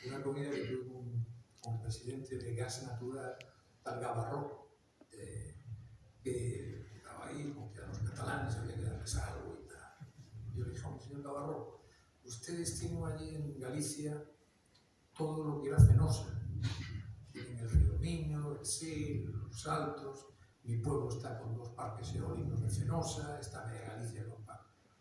una comida que tuve con, con, el presidente de Gas Natural, tal Talgabarro, eh, que estaba ahí porque a los catalanes había que darles algo y tal. Yo le dije, señor Gabarro, ustedes tienen allí en Galicia todo lo que era fenosa. Tienen el río Miño, el Sil, los Altos, mi pueblo está con dos parques eólicos de Fenosa, está Media Galicia con,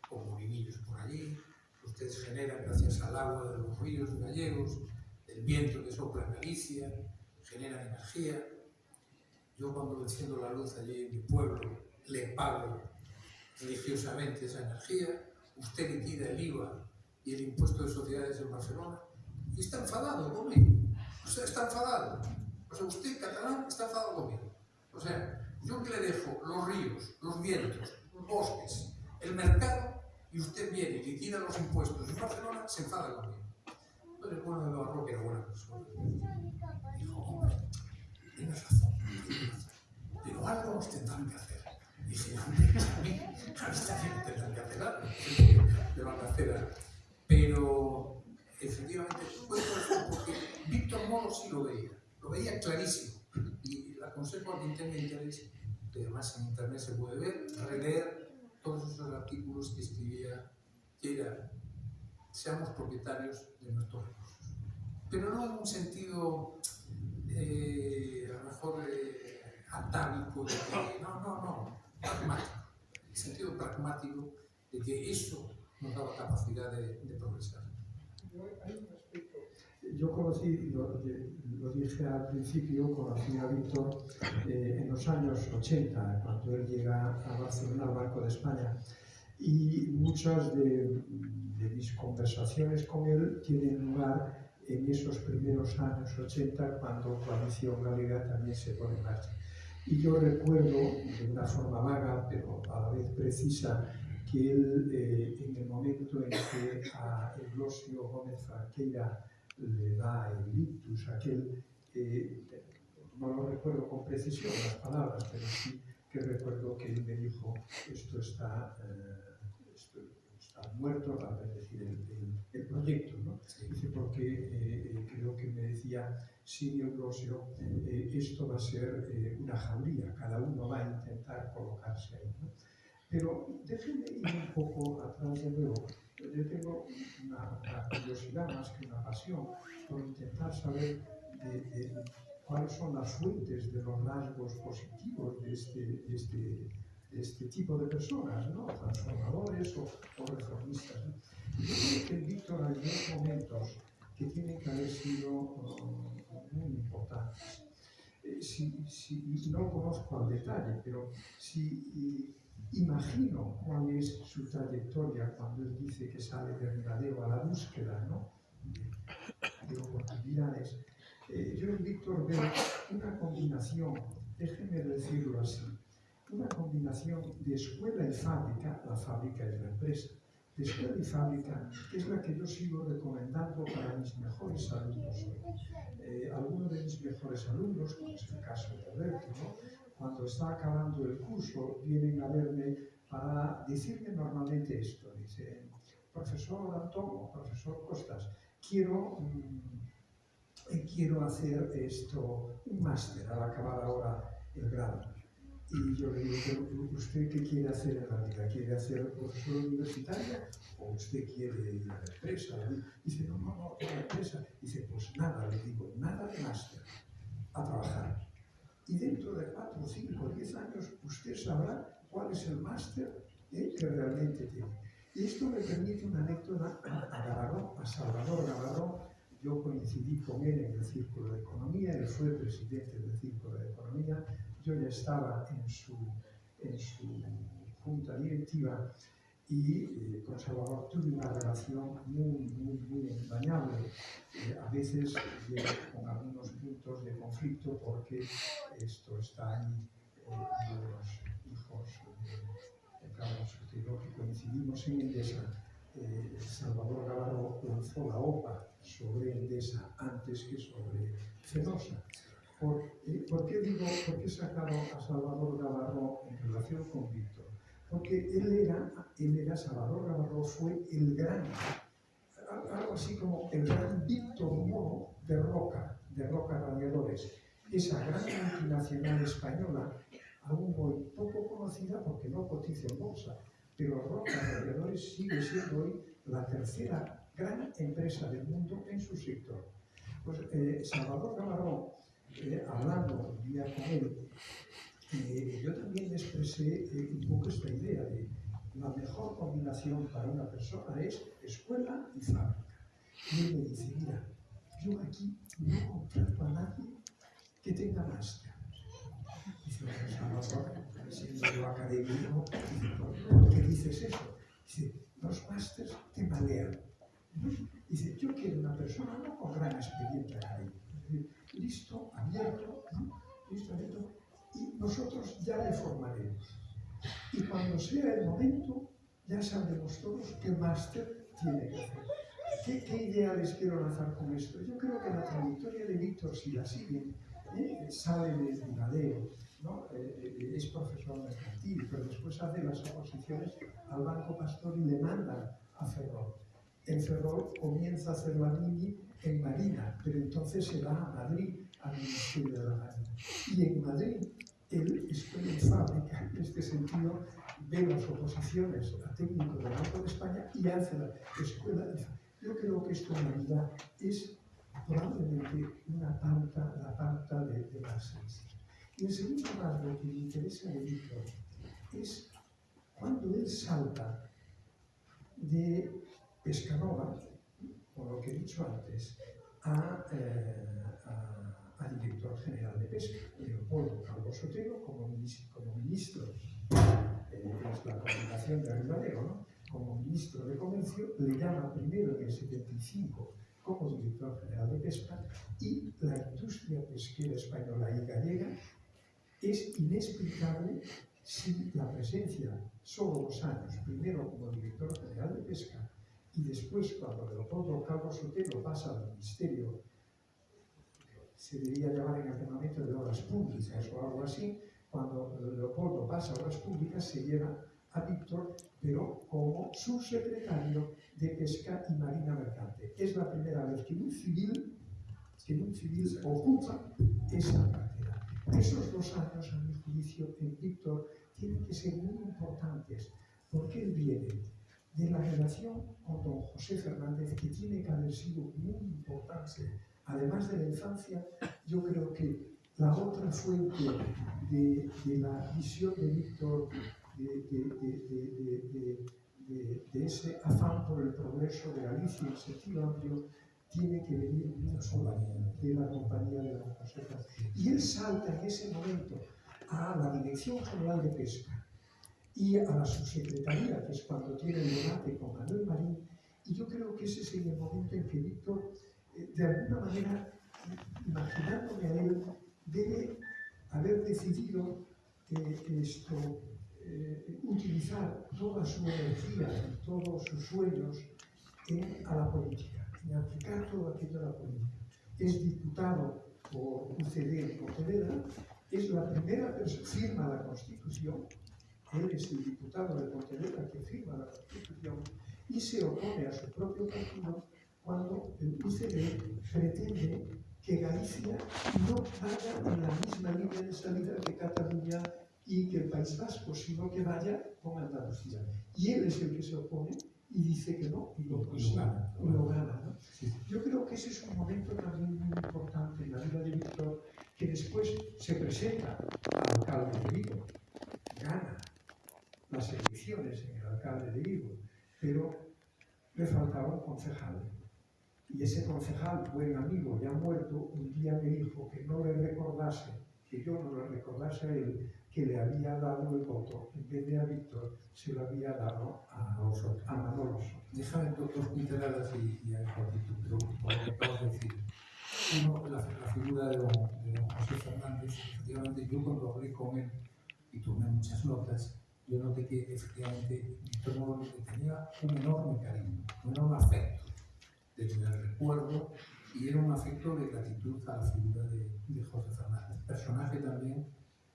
con molinillos por allí, ustedes generan gracias al agua de los ríos gallegos, del viento que sopla en Galicia, generan energía. Yo cuando enciendo la luz allí en mi pueblo, le pago religiosamente esa energía, usted liquida el IVA y el impuesto de sociedades en Barcelona, y está enfadado conmigo. O sea, está enfadado. O sea, usted, catalán, está enfadado conmigo. O sea, yo que le dejo los ríos, los vientos, los bosques, el mercado, y usted viene y liquida los impuestos en Barcelona, se enfada conmigo. Entonces, bueno, de Navarro, que era buena persona, dijo, tienes razón, tienes razón, pero algo nos tendrán que hacer. Y dije, a mí, a esta gente tendrán que hacer algo, le. Pero, efectivamente, esto porque Víctor Moro sí lo veía, lo veía clarísimo. Y le aconsejo a quien tenga interés, que además en internet se puede ver, releer todos esos artículos que escribía, era, seamos propietarios de nuestros recursos. Pero no en un sentido, eh, a lo mejor, eh, atávico, de que, no, no, no, pragmático. El sentido pragmático de que eso nos daba capacidad de, de progresar. Yo conocí, lo, lo, dije al principio, conocí a Víctor eh, en los años 80, cuando él llega a Barcelona, al Banco de España, y muchas de, de mis conversaciones con él tienen lugar en esos primeros años 80, cuando Coalición Galega también se pone en marcha. Y yo recuerdo, de una forma vaga, pero a la vez precisa, que él, eh, en el momento en que a Eulosio Gómez Franqueira le da el ictus, aquel, eh, no lo recuerdo con precisión las palabras, pero sí que recuerdo que él me dijo, esto está, eh, esto está muerto, es decir, el, el, el proyecto, ¿no? Dice, porque eh, creo que me decía, sí, Eulosio, eh, esto va a ser eh, una jaulía, cada uno va a intentar colocarse ahí. ¿no? Pero déjenme ir un poco atrás de nuevo. yo tengo una, una, curiosidad más que una pasión por intentar saber de, de, cuáles son las fuentes de los rasgos positivos de este, de este, de este tipo de personas, ¿no? transformadores o, o reformistas. ¿no? Yo creo que Víctor hay dos momentos que tienen que haber sido um, muy importantes. Eh, si, si, no conozco al detalle, pero si imagino cuál es su trayectoria cuando él dice que sale de Ribadeo a la búsqueda ¿no? de, de, oportunidades. Eh, yo en Víctor veo una combinación, déjenme decirlo así, una combinación de escuela y fábrica, la fábrica es la empresa, de escuela y fábrica, es la que yo sigo recomendando para mis mejores alumnos. Eh, algunos de mis mejores alumnos, como es el caso de Alberto, ¿no? Cuando está acabando el curso, vienen a verme para decirme normalmente esto. Dice, profesor Antón profesor Costas, quiero, mmm, quiero hacer esto, un máster al acabar ahora el grado. Y yo le digo, ¿usted qué quiere hacer en la vida? ¿Quiere hacer profesor universitaria o usted quiere ir a la empresa? Dice, no, no, no, a la empresa. Dice, pues nada, le digo, nada de máster, a trabajar y dentro de 4, 5, 10 años usted sabrá cuál es el máster ¿eh? que realmente tiene. Y esto me permite una anécdota a Gavarrón, a Salvador Gavarrón. Yo coincidí con él en el Círculo de Economía, él fue presidente del Círculo de Economía, yo ya estaba en su, en su junta directiva y eh, con Salvador tuve una relación muy, muy, muy entrañable, eh, a veces con algunos puntos de conflicto porque están los hijos de Carlos Sotero que coincidimos en Endesa. Eh, Salvador Navarro lanzó la OPA sobre Endesa antes que sobre Fenosa. ¿Por, eh, ¿Por, qué digo, por qué he sacado a Salvador Navarro en relación con Víctor? Porque él era, él era Salvador Navarro fue el gran, algo así como el gran Víctor Moro de Roca, de Roca Radiadores esa gran multinacional española, aún hoy poco conocida porque no cotiza en bolsa, pero Roca Radiadores sigue siendo hoy la tercera gran empresa del mundo en su sector. Pues eh, Salvador Gavarro, eh, hablando un día con él, eh, yo también expresé un poco esta idea de la mejor combinación para una persona es escuela y fábrica. Y él me dice, mira, yo aquí no contrato a nadie que tenga máster. Dice, Salvador, siendo yo académico, ¿por qué dices eso? Dice, los másters te malean. Dice, yo quiero una persona no con gran experiencia académica, listo, abierto, ¿no? listo, abierto, y nosotros ya le formaremos. Y cuando sea el momento, ya sabremos todos qué máster tiene que hacer. ¿Qué, ¿Qué, idea les quiero lanzar con esto? Yo creo que la trayectoria de Víctor, si la siguen, ¿eh? sale de Ribadeo, ¿no? Eh, eh, es profesor mercantil, pero después hace las oposiciones al Banco Pastor y le mandan a Ferrol. En Ferrol comienza a hacer la en Marina, pero entonces se va a Madrid, al Ministerio de la Marina. Y en Madrid, él estoy en fábrica, en este sentido, ve las oposiciones a técnico del Banco de España y hace la escuela. Yo creo que esto en realidad es una pauta, la pauta de, de ciencia. Y en segundo lugar, lo que me interesa de Víctor es cuando él salta de Pescanova, por lo que he dicho antes, a, eh, a, director general de pesca, Leopoldo Calvo Sotelo, como como ministro eh, es la comunicación de Arribadero, ¿no? como ministro de Comercio, le llama primero en el 75 como director general de pesca y la industria pesquera española y gallega es inexplicable sin la presencia, solo dos años, primero como director general de pesca y después cuando Leopoldo Calvo Sotelo pasa al ministerio, se debería llamar en aquel momento de obras públicas o algo así, cuando Leopoldo pasa a obras públicas se lleva a Víctor, pero como subsecretario de Pesca y Marina Mercante. Es la primera vez que un civil, que un civil ocupa esa cartera. Esos dos años, a mi juicio, en Víctor tienen que ser muy importantes, porque él viene de la relación con don José Fernández, que tiene que haber sido muy importante. Además de la infancia, yo creo que la otra fuente de, de la visión de Víctor de, de, de, ese afán por el progreso de Galicia en sentido amplio tiene que venir mucho de la compañía de la Josefa. Y él salta en ese momento a la Dirección General de Pesca y a la subsecretaría, que es cuando tiene el debate con Manuel Marín, y yo creo que ese es el momento en que Víctor, eh, de alguna manera, imaginándome a él, debe haber decidido eh, esto, eh, utilizar toda su energía todos sus sueños en, a la política, en aplicar todo aquello a la política. Es diputado por UCD en Pontevedra, es la primera persona, firma la Constitución, él es el diputado de Pontevedra que firma la Constitución y se opone a su propio partido cuando el UCD pretende que Galicia no vaya en la misma línea de salida que Cataluña y que el País Vasco, sino que vaya con Andalucía. Y él es el que se opone y dice que no, y lo, y lo gana. y lo gana ¿no? Sí. Yo creo que ese es un momento también muy importante en la vida de Víctor, que después se presenta al alcalde de Vigo, gana las elecciones en el alcalde de Vigo, pero le faltaba un concejal. Y ese concejal, buen amigo, ya muerto, un día me dijo que no le recordase, que yo no le recordase a él, que le había dado el voto, en vez de a Víctor, se lo había dado a, a Manolo. Déjame dos, pinceladas y, y a Jorgito, pero de decir. Uno, la, figura de don, José Fernández, efectivamente, yo cuando hablé con él y tomé muchas notas, yo noté que efectivamente Víctor Moro le tenía un enorme cariño, un enorme afecto, desde el recuerdo, y era un afecto de gratitud a la figura de, José Fernández. Personaje también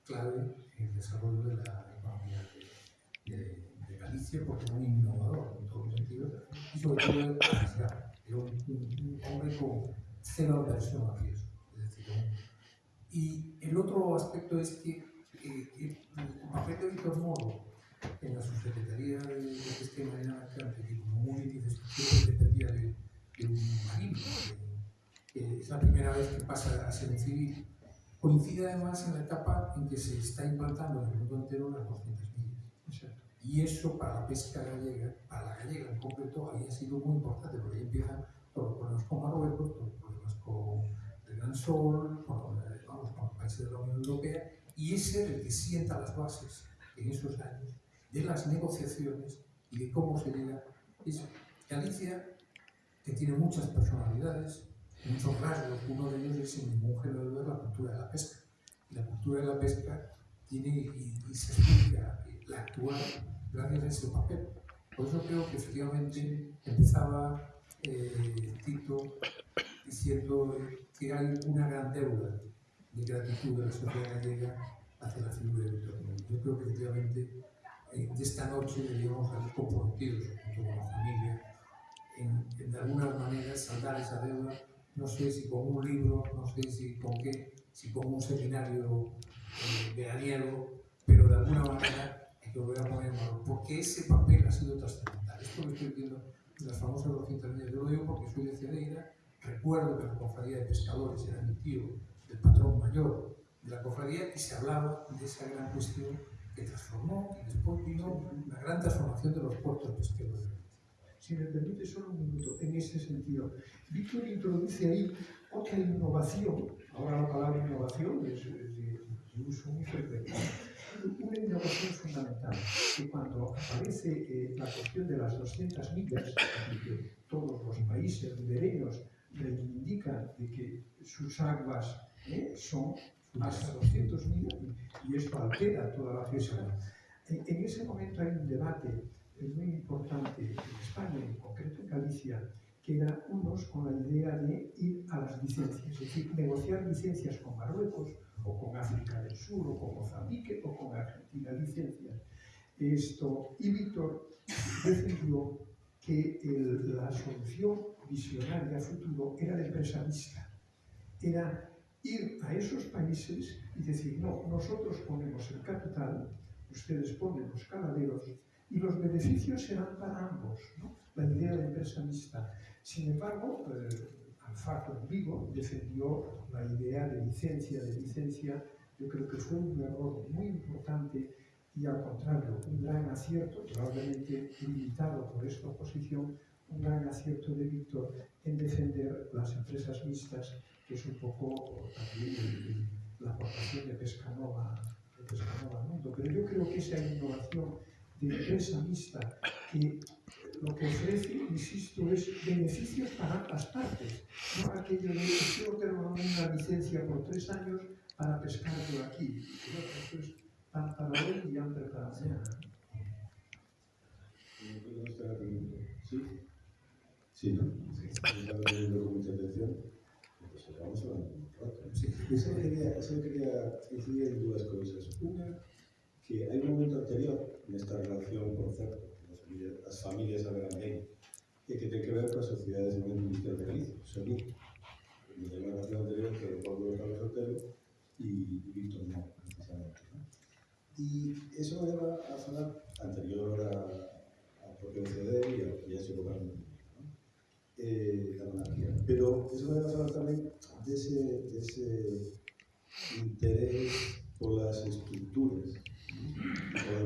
clave el desarrollo de la economía de, de, de Galicia, porque era un innovador en todos los sentidos, y sobre todo era arriesgado. Era un, un, hombre con cero aversión al riesgo. Es decir, y el otro aspecto es que eh, el papel de Víctor Moro en la subsecretaría de, de Pesca y Marina Mercante, como muy dependía de, de un marino, que es la primera vez que pasa a ser un civil, coincide además en la etapa en que se está implantando en el mundo entero las 200 millas. Y eso para la pesca gallega, para la gallega en concreto, había sido muy importante, porque ahí empiezan todos los problemas con Marruecos, todos los problemas con el Gran Sol, con, vamos, con los países de la Unión Europea, y ese es el que sienta las bases en esos años de las negociaciones y de cómo se llega. Es Galicia, que tiene muchas personalidades, muchos rasgos, uno de ellos es en ningún género de la cultura de la pesca. La cultura de la pesca tiene y, se explica la actual gracias a ese papel. Por eso creo que efectivamente empezaba eh, Tito diciendo que hay una gran deuda de gratitud de la sociedad gallega hacia la figura de Víctor. Yo creo que efectivamente eh, de esta noche deberíamos salir comprometidos junto con la familia en, en de alguna manera saldar esa deuda, no sé si con un libro, no sé si con qué, si con un seminario eh, veraniego, pero de alguna manera hay que volver a poner en valor, porque ese papel ha sido trascendental. Esto lo estoy viendo en las famosas 200 millas. Yo lo digo porque soy de Cedeira, recuerdo que la cofradía de pescadores era mi tío, el patrón mayor de la cofradía, y se hablaba de esa gran cuestión que transformó, y después vino la gran transformación de los puertos pesqueros. Si me permite solo un minuto, en ese sentido, Víctor introduce ahí otra innovación, ahora la palabra innovación es, de, de uso muy frecuente, una innovación fundamental, que cuando aparece eh, la cuestión de las 200 millas, que todos los países ribereños reivindican de que sus aguas eh, son hasta 200 millas y, esto altera toda la fiesta. En, en ese momento hay un debate es ben importante en España, en concreto en Galicia, que era unos con la idea de ir a las licencias, es decir, negociar licencias con Marruecos o con África del Sur o con Mozambique o con Argentina, licencias. Esto, y Víctor decidió que el, la solución visionaria a futuro era la empresa mixta, era ir a esos países y decir, no, nosotros ponemos el capital, ustedes ponen los caladeros y los beneficios serán para ambos, ¿no? la idea de empresa mixta. Sin embargo, eh, Alfaco en Vigo defendió la idea de licencia, de licencia, yo creo que fue un error muy importante y al contrario, un gran acierto, probablemente limitado por esta oposición, un gran acierto de Víctor en defender las empresas mixtas, que es un poco también la aportación de Pescanova, de Pescanova al mundo. Pero yo creo que esa innovación de empresa mixta que lo que ofrece, insisto, es beneficios para ambas partes. No aquello de que yo tengo una licencia por tres años para pescar por aquí. Eso es pan para hoy y hambre para mañana. ¿Sí? Sí, ¿no? Estaba leyendo con mucha atención. Pues vamos hablando un rato. Sí. Yo solo quería, solo quería incidir en dúas cousas. Unha, que hai un momento anterior nesta relación, por certo, as familias, as familias saberán ben, e que ten que ver coa Sociedade de Cemento Industrial de Galicia, SOGI. Hai unha relación anterior que Pablo Carlos Otero e Víctor Moro, precisamente. ¿no? E eso me leva a falar anterior a, a propio CD e ao que ya se ¿no? eh, da monarquía. Pero eso me leva a falar tamén dese, dese interés polas estructuras,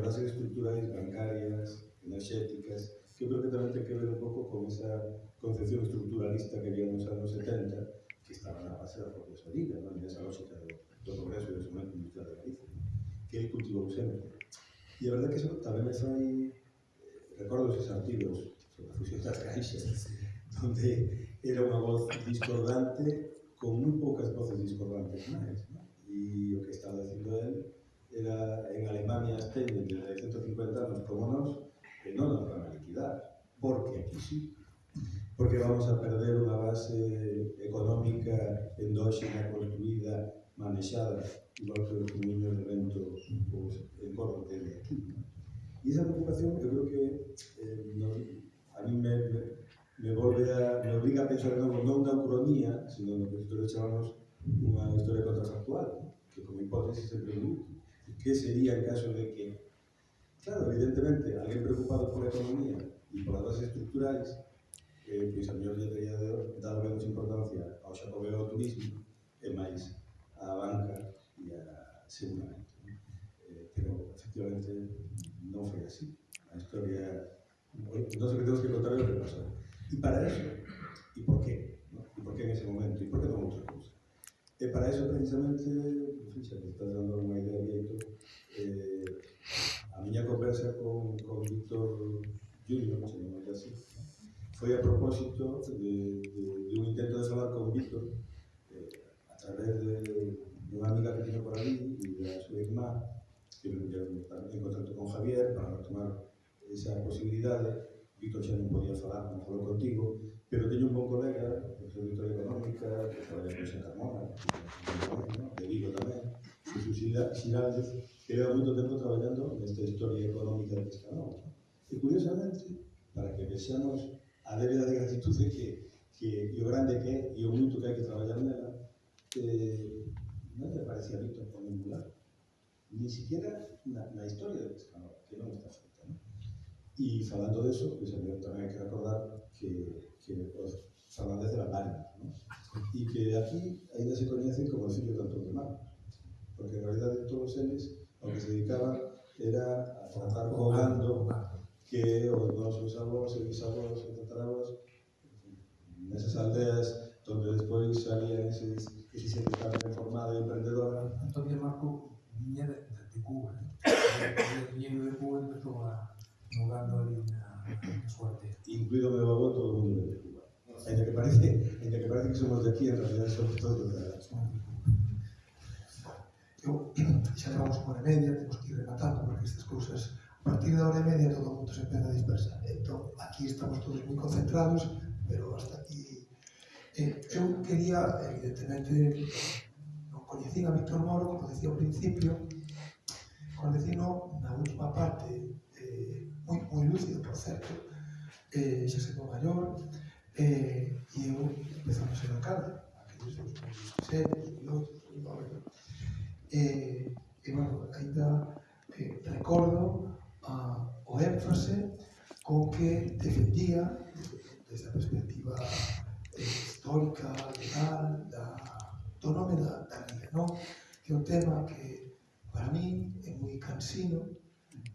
las estructurales bancarias, energéticas, que creo que tamén ten que ver un pouco con esa concepción estructuralista que había nos anos 70, que estaba na base da propia salida, non? nesa lógica do, do progreso e do sumento industrial de Galicia, que ele cultivou sempre. E a verdade que eso tamén me fai eh, recordo esos artigos sobre a fusión das caixas, donde era unha voz discordante con moi poucas voces discordantes máis. ¿no? E o que estaba dicindo él era en Alemania as teñen desde 150 anos como nós, que non nos van a liquidar, porque aquí sí. Porque vamos a perder unha base económica endóxena, construída, manexada, igual que os camiños de vento pues, en Córdoba que de. E esa preocupación, eu creo que eh, no, a mí me, me, me, volve a, me obliga a pensar non, non na cronía, sino no que nosotros chamamos unha historia contrafactual, que como hipótesis se produce ¿Qué sería en caso de que, claro, evidentemente, alguien preocupado por la economía y por las bases estructurais, eh, pois a mellor lle teria dado menos importancia ao xacobeo ao turismo e máis á banca e a seguramente. Eh, pero, efectivamente, non foi así. A historia... Non sei que temos que contar o que pasou. E para eso, e por qué? ¿no? E por qué en ese momento? E por qué non outro? E para eso precisamente, fixa, estás dando unha idea directo, eh, a miña conversa con, con Víctor Junior, chamamos así, foi a propósito de, de, de un intento de falar con Víctor eh, a través de, de unha amiga que tiene por ali e da súa irmá que me puxeron en contacto con Javier para retomar esa posibilidade Víctor xa non podía falar como falou contigo, pero teño un bon colega, que é auditor económica, que traballa con Santa Mona, de Vigo tamén, Xuxu Xiraldes, que leva moito tempo traballando nesta historia económica de Pescador. E curiosamente, para que vexamos a débeda de gratitude que, que e o grande que é e o moito que hai que traballar nela, eh, non lle parecía Víctor con ningún lado. Ni siquiera na, na historia de Pescador, que non está E falando eso, pues, tamén hai que recordar que, que os Fernández de la ¿no? e que aquí ainda se coñecen como o fillo de Antón de Mar, porque en realidad todos eles ao que se dedicaban era a tratar co gando que os nosos avós e bisavós e en nesas aldeas donde despois salían eses que se xente tan reformada e emprendedora. Antonio Marco viña de, de Cuba, ¿eh? viña de Cuba empezou a mudando ali na suerte. Incluído meu avó, todo o mundo de Cuba. Ainda que parece, ainda que parece que somos de aquí, en realidad somos todos de la... Eu, xa levamos unha hora e media, temos que ir rematando, porque estas cousas, a partir da hora e media todo o mundo se empeza a dispersar. Entón, aquí estamos todos moi concentrados, pero hasta aquí... Eh, eu quería, evidentemente, non coñecín a Víctor Moro, como decía ao principio, coñecino na última parte moi moi lúcido, por certo, eh, xa se maior, eh, e eu empezamos a educar, aqueles dos seres, pilotos, e, e bueno, ainda eh, recordo a, o énfase con que defendía desde a perspectiva eh, histórica, legal, da, do nome da, da liga, non? que é un tema que para mí é moi cansino,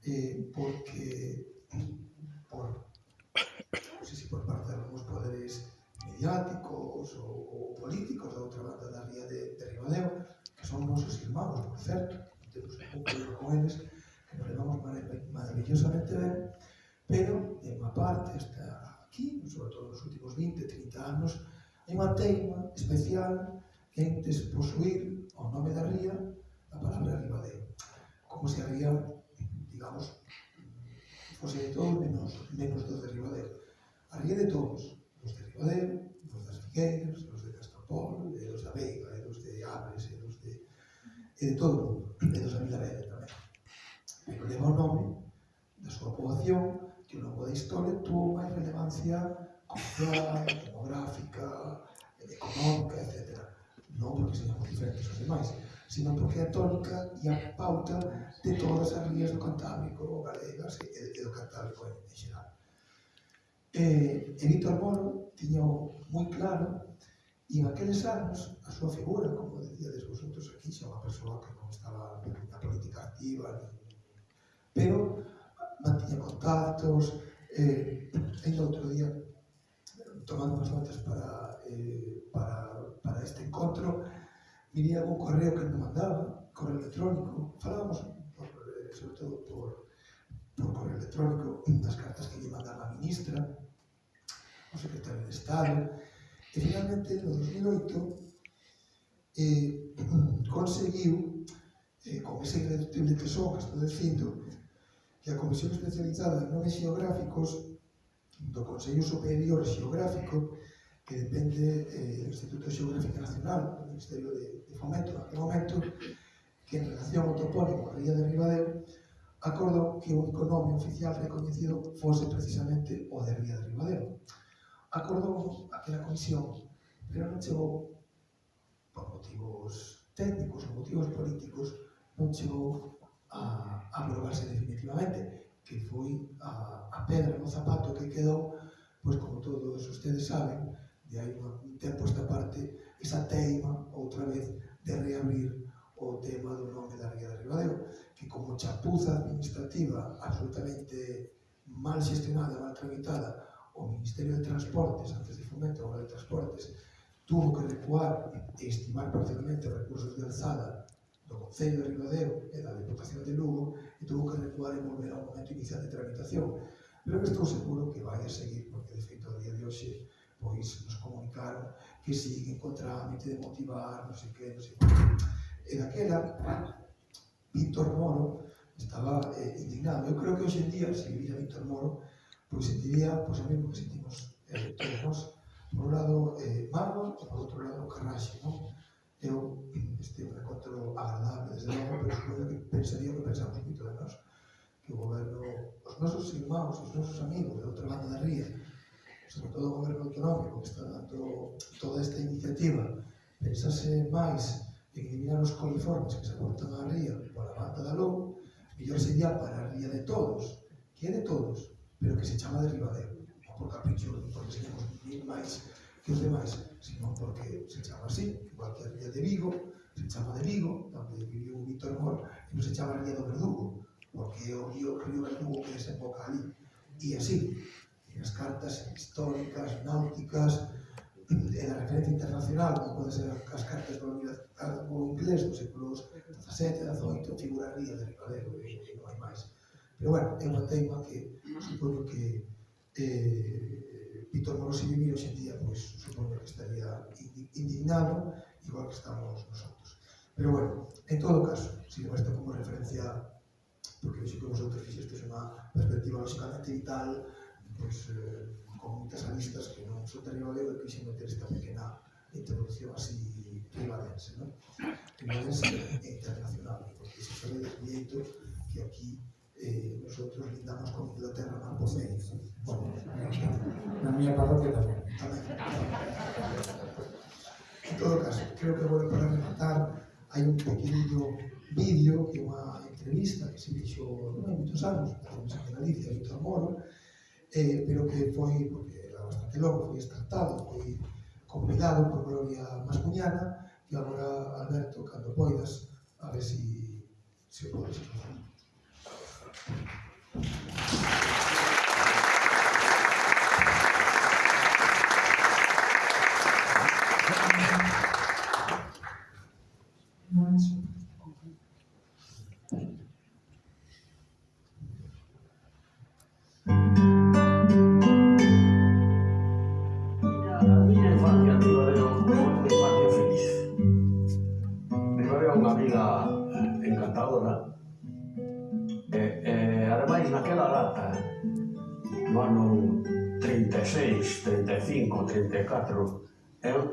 eh, porque por, non sei se por parte de algúns poderes mediáticos ou, ou políticos da outra banda da ría de, de Ribadeo, que son nosos irmãos, por certo, temos un pouco de con eles, que nos levamos maravillosamente ben, pero, de unha parte, está aquí, sobre todo nos últimos 20, 30 anos, hai unha teima especial en desposuir ao nome da ría a palabra Ribadeo, como se a ría digamos, posee todo menos, menos dos de Ribadeo. Había de todos, os de Ribadeo, os das Figueiras, os de Castropol, e os da Veiga, e os de Abres, e os de... e de todo o mundo, e dos da Milavera tamén. Pero leva o nome da súa poboación que ao longo da historia tuvo máis relevancia cultural, demográfica, económica, etc. Non porque señamos diferentes aos demais, sino porque é a tónica e a pauta de todas as rías do Cantábrico, galegas e, e do Cantábrico en xeral. E, eh, e Víctor Moro tiña moi claro e en aqueles anos a súa figura, como decíades vosotros aquí, xa unha persoa que non estaba na política activa, ni... pero mantiña contactos, eh, ainda outro día tomando unhas notas para, eh, para, para este encontro, viría algún correo que me mandaba, correo electrónico, falábamos por, sobre todo por, por correo electrónico das cartas que lle mandaba a ministra, o secretario de Estado, e finalmente no 2008 eh, conseguiu, eh, con ese irreductible tesón que estou dicindo, que a Comisión Especializada en Nomes Geográficos do Consello Superior Xeográfico que depende eh, do Instituto Xeográfico Nacional, do Ministerio de, de Fomento, naquele momento, que en relación ao topónimo Ría de Ribadeo, acordou que o único nome oficial recoñecido fose precisamente o de Ría de Ribadeo. Acordou aquela comisión, pero non chegou por motivos técnicos ou motivos políticos, non chegou a, a aprobarse definitivamente, que foi a, a pedra no zapato que quedou, pois como todos ustedes saben, de hai un tempo esta parte, esa teima, outra vez, de reabrir o tema do nome da Ría de Ribadeo, que como chapuza administrativa absolutamente mal gestionada, mal tramitada, o Ministerio de Transportes, antes de Fomento, agora de Transportes, tuvo que recuar e estimar parcialmente recursos de alzada do Concello de Ribadeo e da Deputación de Lugo, e tuvo que recuar e volver ao momento inicial de tramitación. Pero estou seguro que vai a seguir, porque de feito a día de hoxe pois nos comunicaron que si sí, contra trámite de motivar, non sei que, non sei que. E daquela, Víctor Moro estaba eh, indignado. Eu creo que hoxe en día, se vivía Víctor Moro, pois sentiría pois, o mesmo que sentimos eh, todos nós, por un lado eh, Margo e por outro lado Carraxe, non? Eu este un encontro agradable, desde logo, pero supoño que pensaría que pensamos moito de nós, que o goberno, os nosos irmãos, os nosos amigos de outra banda da ría, sobre todo o goberno autonómico, está dando toda esta iniciativa, pensase máis en eliminar os coliformes que se aportan á ría pola banda da Lou, mellor sería para a ría de todos, que é de todos, pero que se chama derribadero, non por capricho, non porque seamos mil máis que os demais, sino porque se chama así, igual que a ría de Vigo, se chama de Vigo, onde viviu Víctor Mor, e non se chama ría do Verdugo, porque é o río, río Verdugo que desemboca ali, e así as cartas históricas, náuticas, e da referencia internacional, como pode ser as cartas do, do inglés do século XVII, XVIII, figuraría de Ricadero e non hai máis. Pero, bueno, é unha teima que supoño que eh, Víctor Morosi vivir hoxe en día, pois, supoño que estaría indignado, igual que estamos nosotros. Pero, bueno, en todo caso, sirva isto como referencia porque dixo que vosotros fixestes unha perspectiva lógicamente vital pois, eh, con moitas aristas que non son derivado e quixen meter esta pequena introducción así privadense, non? Privadense e eh, internacional, porque se sabe de xeito que aquí eh, nosotros lindamos con Inglaterra na Pocei. Bueno, na miña parroquia tamén. Tamén. En todo caso, creo que vou para rematar hai un pequeniño vídeo que é unha entrevista que se fixo non hai moitos anos, que se Galicia, Víctor Moro, eh, pero que foi, porque era bastante longo, foi escartado, foi convidado por Gloria Mascuñana, e agora, Alberto, cando poidas, a ver si, si o podes falar. Thank you. 84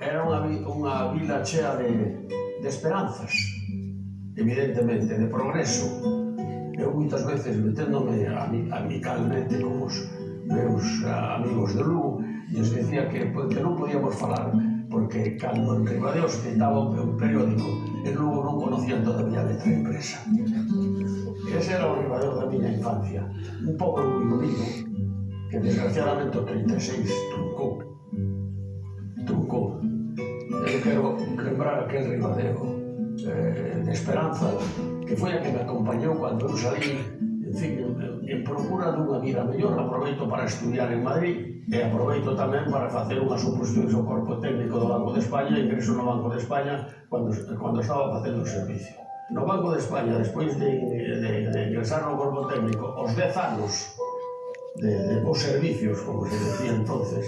era unha, unha vila chea de, de esperanzas evidentemente, de progreso. Eu moitas veces meténdome amicalmente con os meus ah, amigos de Lugo lles decía que, que non podíamos falar porque cando en Ribadeos citaba un periódico en Lugo non conocían todavía a letra impresa. Ese era o Ribadeo da miña infancia. Un pouco moi que desgraciadamente o 36 trucou quero lembrar a aquel Ribadeo eh, de Esperanza que foi a que me acompañou cando eu salí en, fin, en, en procura dunha vida mellor aproveito para estudiar en Madrid e aproveito tamén para facer unhas oposicións ao Corpo Técnico do Banco de España e ingreso no Banco de España cando, cando estaba facendo o servicio. No Banco de España, despois de, de, de ingresar no Corpo Técnico os 10 anos de, de, os servicios, como se decía entonces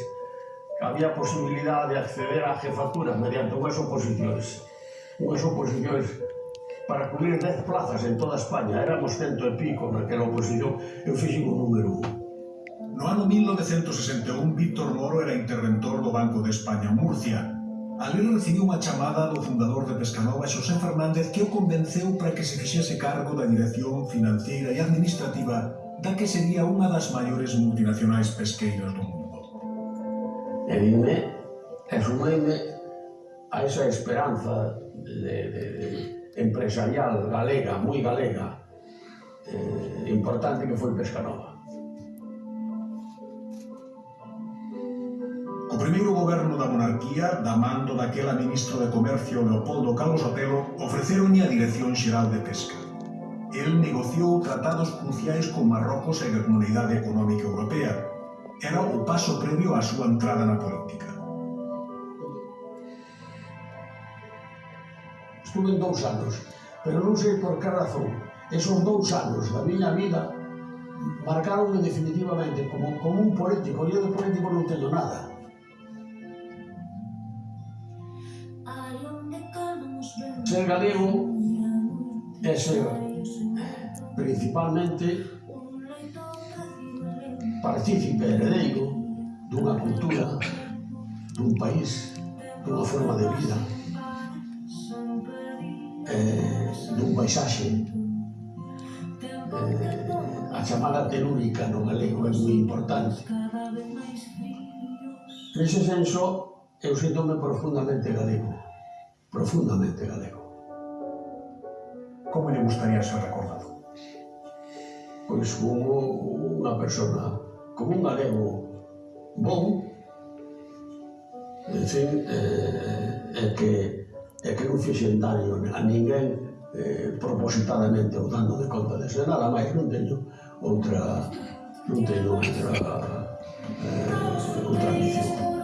había posibilidad de acceder a jefaturas mediante unhas oposicións. Unhas oposicións para cubrir 10 plazas en toda España. Éramos cento e pico naquela oposición. Eu fixen o número 1. No ano 1961, Víctor Moro era interventor do Banco de España en Murcia. Alí recibiu unha chamada do fundador de Pescanova, Xosé Fernández, que o convenceu para que se fixese cargo da dirección financiera e administrativa da que sería unha das maiores multinacionais pesqueiras do mundo. E dime, e sumeime a esa esperanza de, de, de empresarial galega, moi galega, eh, importante que foi Pescanova. O primeiro goberno da monarquía, da mando daquela ministro de Comercio Leopoldo Carlos Otelo, ofreceronlle a Dirección Xeral de Pesca. El negociou tratados cruciais con Marrocos e a Comunidade Económica Europea, era o paso previo á súa entrada na política. Estuve dous anos, pero non sei por que razón. Esos dous anos da miña vida marcaronme definitivamente como, como un político. Eu de político non teño nada. Ser galego é ser principalmente partícipe heredeiro dunha cultura, dun país, dunha forma de vida, eh, dun paisaxe. Eh, a chamada telúrica no galego é moi importante. Nese senso, eu sinto-me profundamente galego. Profundamente galego. Como lle gustaría ser recordado? Pois como unha persona como un galego bon, decir, eh, é que, é que non fixen daño a ninguén eh, propositadamente ou dando de conta de ser nada máis non teño outra non teño outra eh, outra ambición.